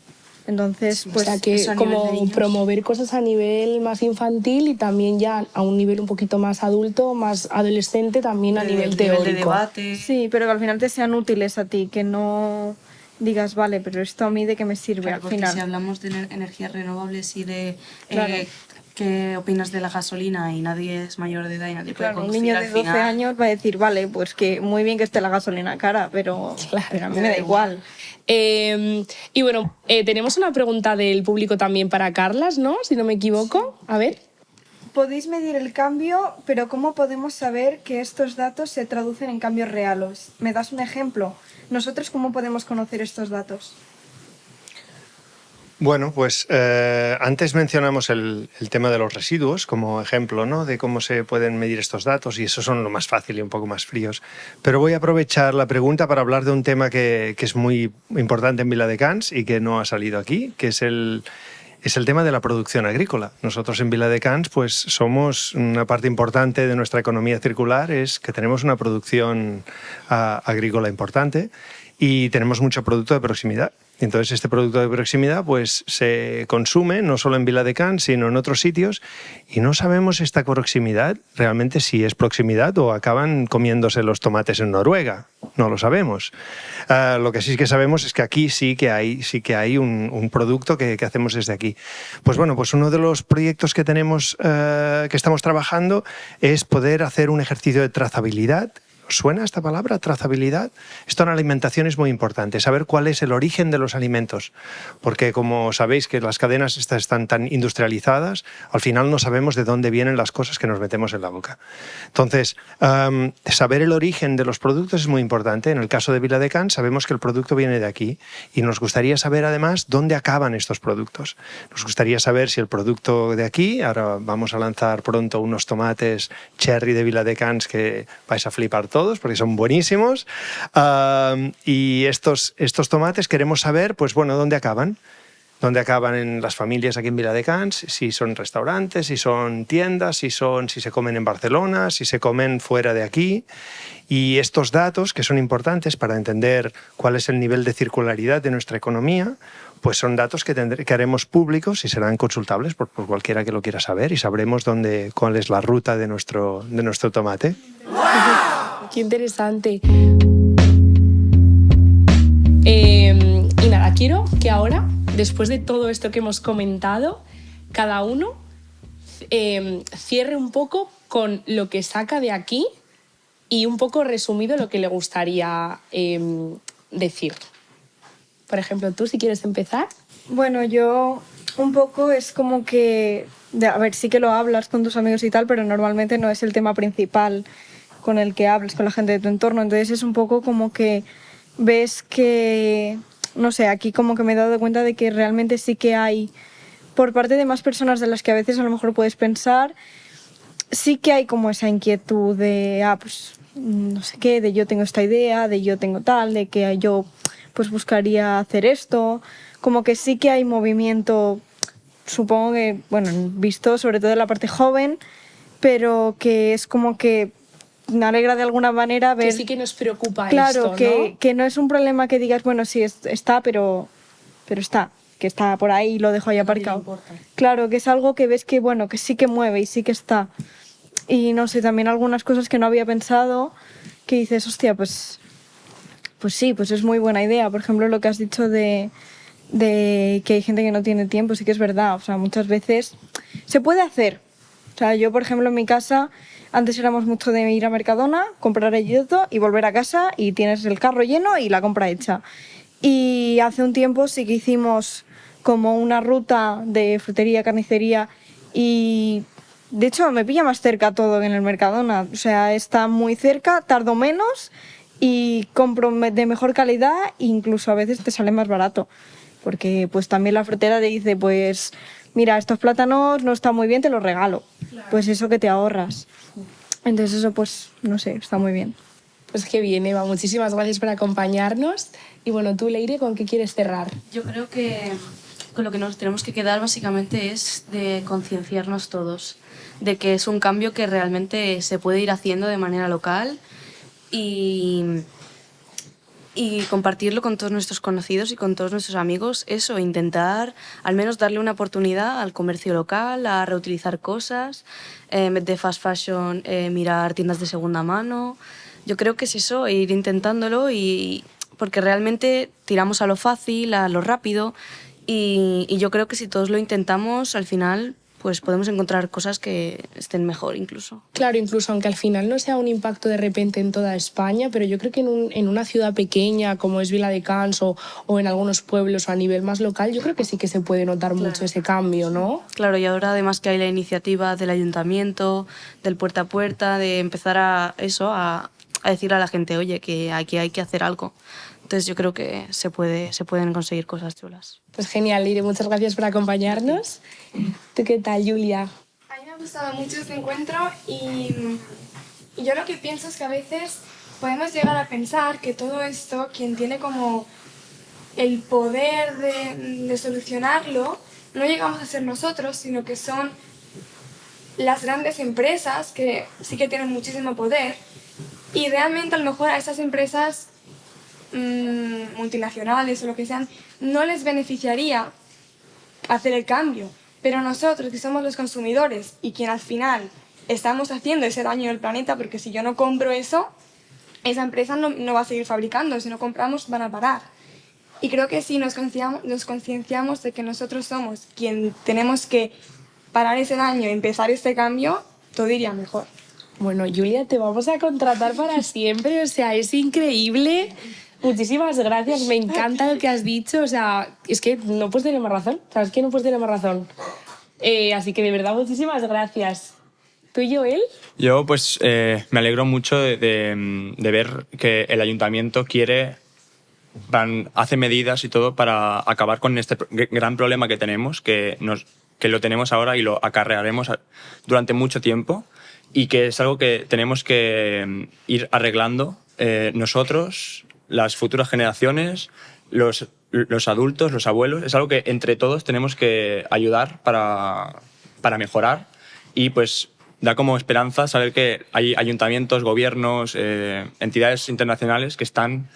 Entonces, o pues sea que nivel como promover cosas a nivel más infantil y también ya a un nivel un poquito más adulto, más adolescente, también a de- nivel nivel teórico. de debate. sí, pero que al final te sean útiles a ti, que no digas, vale, pero esto a mí de qué me sirve Claro, al final. si hablamos de ener- energías renovables y de eh, Claro. qué opinas de la gasolina y nadie es mayor de edad y nadie puede Claro, un conducir niño al de 12 final, años va a decir, vale, pues que muy bien que esté la gasolina cara, pero, pero a mí me da igual. Eh, y bueno, eh, tenemos una pregunta del público también para Carlas, ¿no? Si no me equivoco. A ver. Podéis medir el cambio, pero ¿cómo podemos saber que estos datos se traducen en cambios reales? ¿Me das un ejemplo? ¿Nosotros cómo podemos conocer estos datos? Bueno, pues eh, antes mencionamos el, tema de los residuos como ejemplo ¿no? de cómo se pueden medir estos datos y esos son lo más fácil y un poco más fríos. Pero voy a aprovechar la pregunta para hablar de un tema que, es muy importante en Viladecans y que no ha salido aquí, que es el, es el tema de la producción agrícola. Nosotros en Viladecans pues somos una parte importante de nuestra economía circular, es que tenemos una producción ah, agrícola importante y tenemos mucho producto de proximidad. Entonces este producto de proximidad pues se consume no solo en Viladecans sino en otros sitios y no sabemos esta proximidad realmente si es proximidad o acaban comiéndose los tomates en Noruega. No lo sabemos. Ah, lo que sí que sabemos es que aquí sí que hay, sí que hay un, producto que, que hacemos desde aquí. Pues bueno, pues uno de los proyectos que tenemos, eh, que estamos trabajando es poder hacer un ejercicio de trazabilidad ¿Os ¿Suena esta palabra, trazabilidad? Esto en alimentación es muy importante, saber cuál es el origen de los alimentos, porque como sabéis que las cadenas están tan industrializadas, al final no sabemos de dónde vienen las cosas que nos metemos en la boca. Entonces, saber el origen de los productos es muy importante. En el caso de Viladecans sabemos que el producto viene de aquí y nos gustaría saber además dónde acaban estos productos. Nos gustaría saber si el producto de aquí, ahora vamos a lanzar pronto unos tomates cherry de Viladecans que vais a flipar todos porque son buenísimos. Um, y estos, estos tomates queremos saber, pues bueno, dónde acaban. Dónde acaban en las familias aquí en Viladecans, si son restaurantes, si son tiendas, si, son, si se comen en Barcelona, si se comen fuera de aquí. Y estos datos, que son importantes para entender cuál es el nivel de circularidad de nuestra economía, pues son datos que, tendré- que haremos públicos y serán consultables por, por cualquiera que lo quiera saber y sabremos dónde, cuál es la ruta de nuestro, de nuestro tomate. Qué interesante. Eh, y nada, quiero que ahora, después de todo esto que hemos comentado, cada uno eh, cierre un poco con lo que saca de aquí y un poco resumido lo que le gustaría eh, decir. Por ejemplo, tú si quieres empezar. Bueno, yo un poco es como que, a ver, sí que lo hablas con tus amigos y tal, pero normalmente no es el tema principal con el que hablas con la gente de tu entorno. Entonces es un poco como que ves que, no sé, aquí como que me he dado cuenta de que realmente sí que hay, por parte de más personas de las que a veces a lo mejor puedes pensar, sí que hay como esa inquietud de, ah, pues no sé qué, de yo tengo esta idea, de yo tengo tal, de que yo pues buscaría hacer esto, como que sí que hay movimiento, supongo que, bueno, visto sobre todo en la parte joven, pero que es como que me alegra de alguna manera ver... Que sí que nos preocupa Claro, esto, que, ¿no? que no es un problema que digas, bueno, sí, es- está, pero, pero está, que está por ahí y lo dejo ahí aparcado. Claro, que es algo que ves que, bueno, que sí que mueve y sí que está. Y no sé, también algunas cosas que no había pensado, que dices, hostia, pues, pues sí, pues es muy buena idea. Por ejemplo, lo que has dicho de, de que hay gente que no tiene tiempo, sí que es verdad. O sea, muchas veces se puede hacer. O sea, yo, por ejemplo, en mi casa, antes éramos mucho de ir a Mercadona, comprar el todo y volver a casa y tienes el carro lleno y la compra hecha. Y hace un tiempo sí que hicimos como una ruta de frutería, carnicería y de hecho me pilla más cerca todo que en el Mercadona. O sea, está muy cerca, tardo menos y compro de mejor calidad e incluso a veces te sale más barato. Porque pues también la frutera te dice, pues mira, estos plátanos no están muy bien, te los regalo. Pues eso que te ahorras. Entonces eso pues, no sé, está muy bien. Pues que bien, Eva. Muchísimas gracias por acompañarnos. Y bueno, tú, Leire, ¿con qué quieres cerrar? Yo creo que con lo que nos tenemos que quedar básicamente es de concienciarnos todos, de que es un cambio que realmente se puede ir haciendo de manera local y, y compartirlo con todos nuestros conocidos y con todos nuestros amigos. Eso, intentar al menos darle una oportunidad al comercio local, a reutilizar cosas, eh, de fast fashion, eh, mirar tiendas de segunda mano. Yo creo que es eso, ir intentándolo y porque realmente tiramos a lo fácil, a lo rápido y yo creo que si todos lo intentamos, al final pues podemos encontrar cosas que estén mejor incluso. Claro, incluso aunque al final no sea un impacto de repente en toda España, pero yo creo que en, un, en una ciudad pequeña como es Vila de Cans o, o, en algunos pueblos o a nivel más local, yo creo que sí que se puede notar claro. mucho ese cambio, ¿no? Claro, y ahora además que hay la iniciativa del ayuntamiento, del puerta a puerta, de empezar a eso, a, a decir a la gente, oye, que aquí hay que hacer algo. Entonces yo creo que se, puede, se pueden conseguir cosas chulas. Pues genial, Ire, muchas gracias por acompañarnos. ¿Tú qué tal, Julia? A mí me ha gustado mucho este encuentro y yo lo que pienso es que a veces podemos llegar a pensar que todo esto, quien tiene como el poder de, de solucionarlo, no llegamos a ser nosotros, sino que son las grandes empresas que sí que tienen muchísimo poder y realmente a lo mejor a esas empresas mmm, multinacionales o lo que sean, no les beneficiaría hacer el cambio. Pero nosotros, que somos los consumidores y quien al final estamos haciendo ese daño al planeta, porque si yo no compro eso, esa empresa no, no va a seguir fabricando, si no compramos van a parar. Y creo que si nos concienciamos, de que nosotros somos quien tenemos que parar ese daño empezar este cambio, todo iría mejor. Bueno, Julia, te vamos a contratar para siempre, o sea, es increíble. Muchísimas gracias, me encanta lo que has dicho, o sea, es que no puedes tener más razón, ¿sabes que no puedes tener más razón? Eh, así que de verdad, muchísimas gracias. ¿Tú y Joel? Yo pues eh, me alegro mucho de, de, de, ver que el ayuntamiento quiere, van, hace medidas y todo para acabar con este gran problema que tenemos, que, nos, que lo tenemos ahora y lo acarrearemos durante mucho tiempo y que es algo que tenemos que ir arreglando eh, nosotros, las futuras generaciones, los, los adultos, los abuelos. Es algo que entre todos tenemos que ayudar para, para mejorar y pues da como esperanza saber que hay ayuntamientos, gobiernos, eh, entidades internacionales que están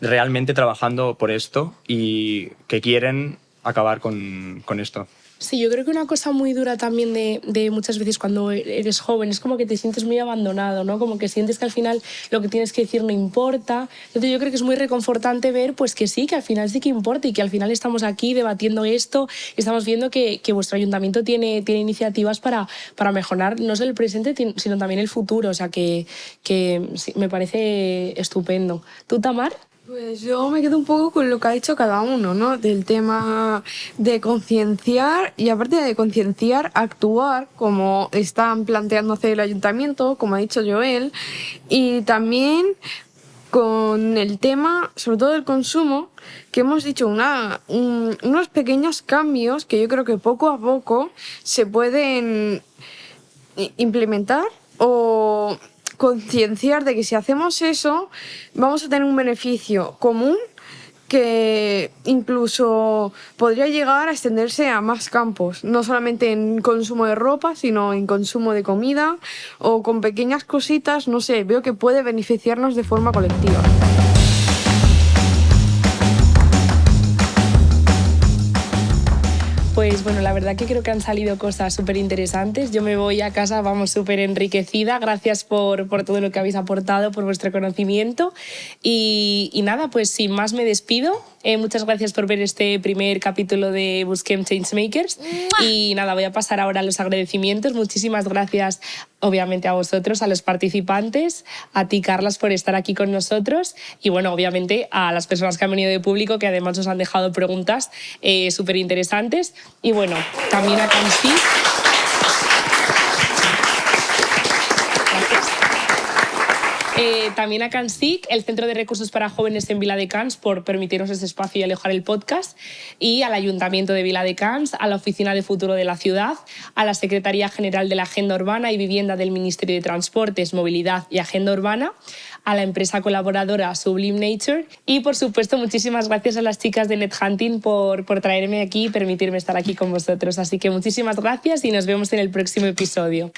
realmente trabajando por esto y que quieren acabar con, con esto. Sí, yo creo que una cosa muy dura también de, de, muchas veces cuando eres joven es como que te sientes muy abandonado, ¿no? Como que sientes que al final lo que tienes que decir no importa. Entonces yo creo que es muy reconfortante ver pues que sí, que al final sí que importa y que al final estamos aquí debatiendo esto y estamos viendo que, que vuestro ayuntamiento tiene, tiene iniciativas para, para mejorar no solo el presente, sino también el futuro. O sea que, que sí, me parece estupendo. ¿Tú, Tamar? Pues yo me quedo un poco con lo que ha dicho cada uno, ¿no? Del tema de concienciar y aparte de concienciar, actuar como están planteando hacer el ayuntamiento, como ha dicho Joel, y también con el tema, sobre todo del consumo, que hemos dicho una, un, unos pequeños cambios que yo creo que poco a poco se pueden implementar o concienciar de que si hacemos eso vamos a tener un beneficio común que incluso podría llegar a extenderse a más campos, no solamente en consumo de ropa, sino en consumo de comida o con pequeñas cositas, no sé, veo que puede beneficiarnos de forma colectiva. Pues bueno, la verdad que creo que han salido cosas súper interesantes. Yo me voy a casa, vamos, súper enriquecida. Gracias por, por, todo lo que habéis aportado, por vuestro conocimiento. Y, y nada, pues sin más me despido. Eh, muchas gracias por ver este primer capítulo de Busquem Changemakers. Y nada, voy a pasar ahora a los agradecimientos. Muchísimas gracias, obviamente, a vosotros, a los participantes, a ti, Carlas, por estar aquí con nosotros. Y bueno, obviamente, a las personas que han venido de público, que además nos han dejado preguntas eh, súper interesantes. Y bueno, también a. Eh, también a CANSIC, el Centro de Recursos para Jóvenes en Vila de Cans, por permitirnos este espacio y alojar el podcast, y al Ayuntamiento de Vila de Cans, a la Oficina de Futuro de la Ciudad, a la Secretaría General de la Agenda Urbana y Vivienda del Ministerio de Transportes, Movilidad y Agenda Urbana, a la empresa colaboradora Sublime Nature y, por supuesto, muchísimas gracias a las chicas de NetHunting por, por traerme aquí y permitirme estar aquí con vosotros. Así que muchísimas gracias y nos vemos en el próximo episodio.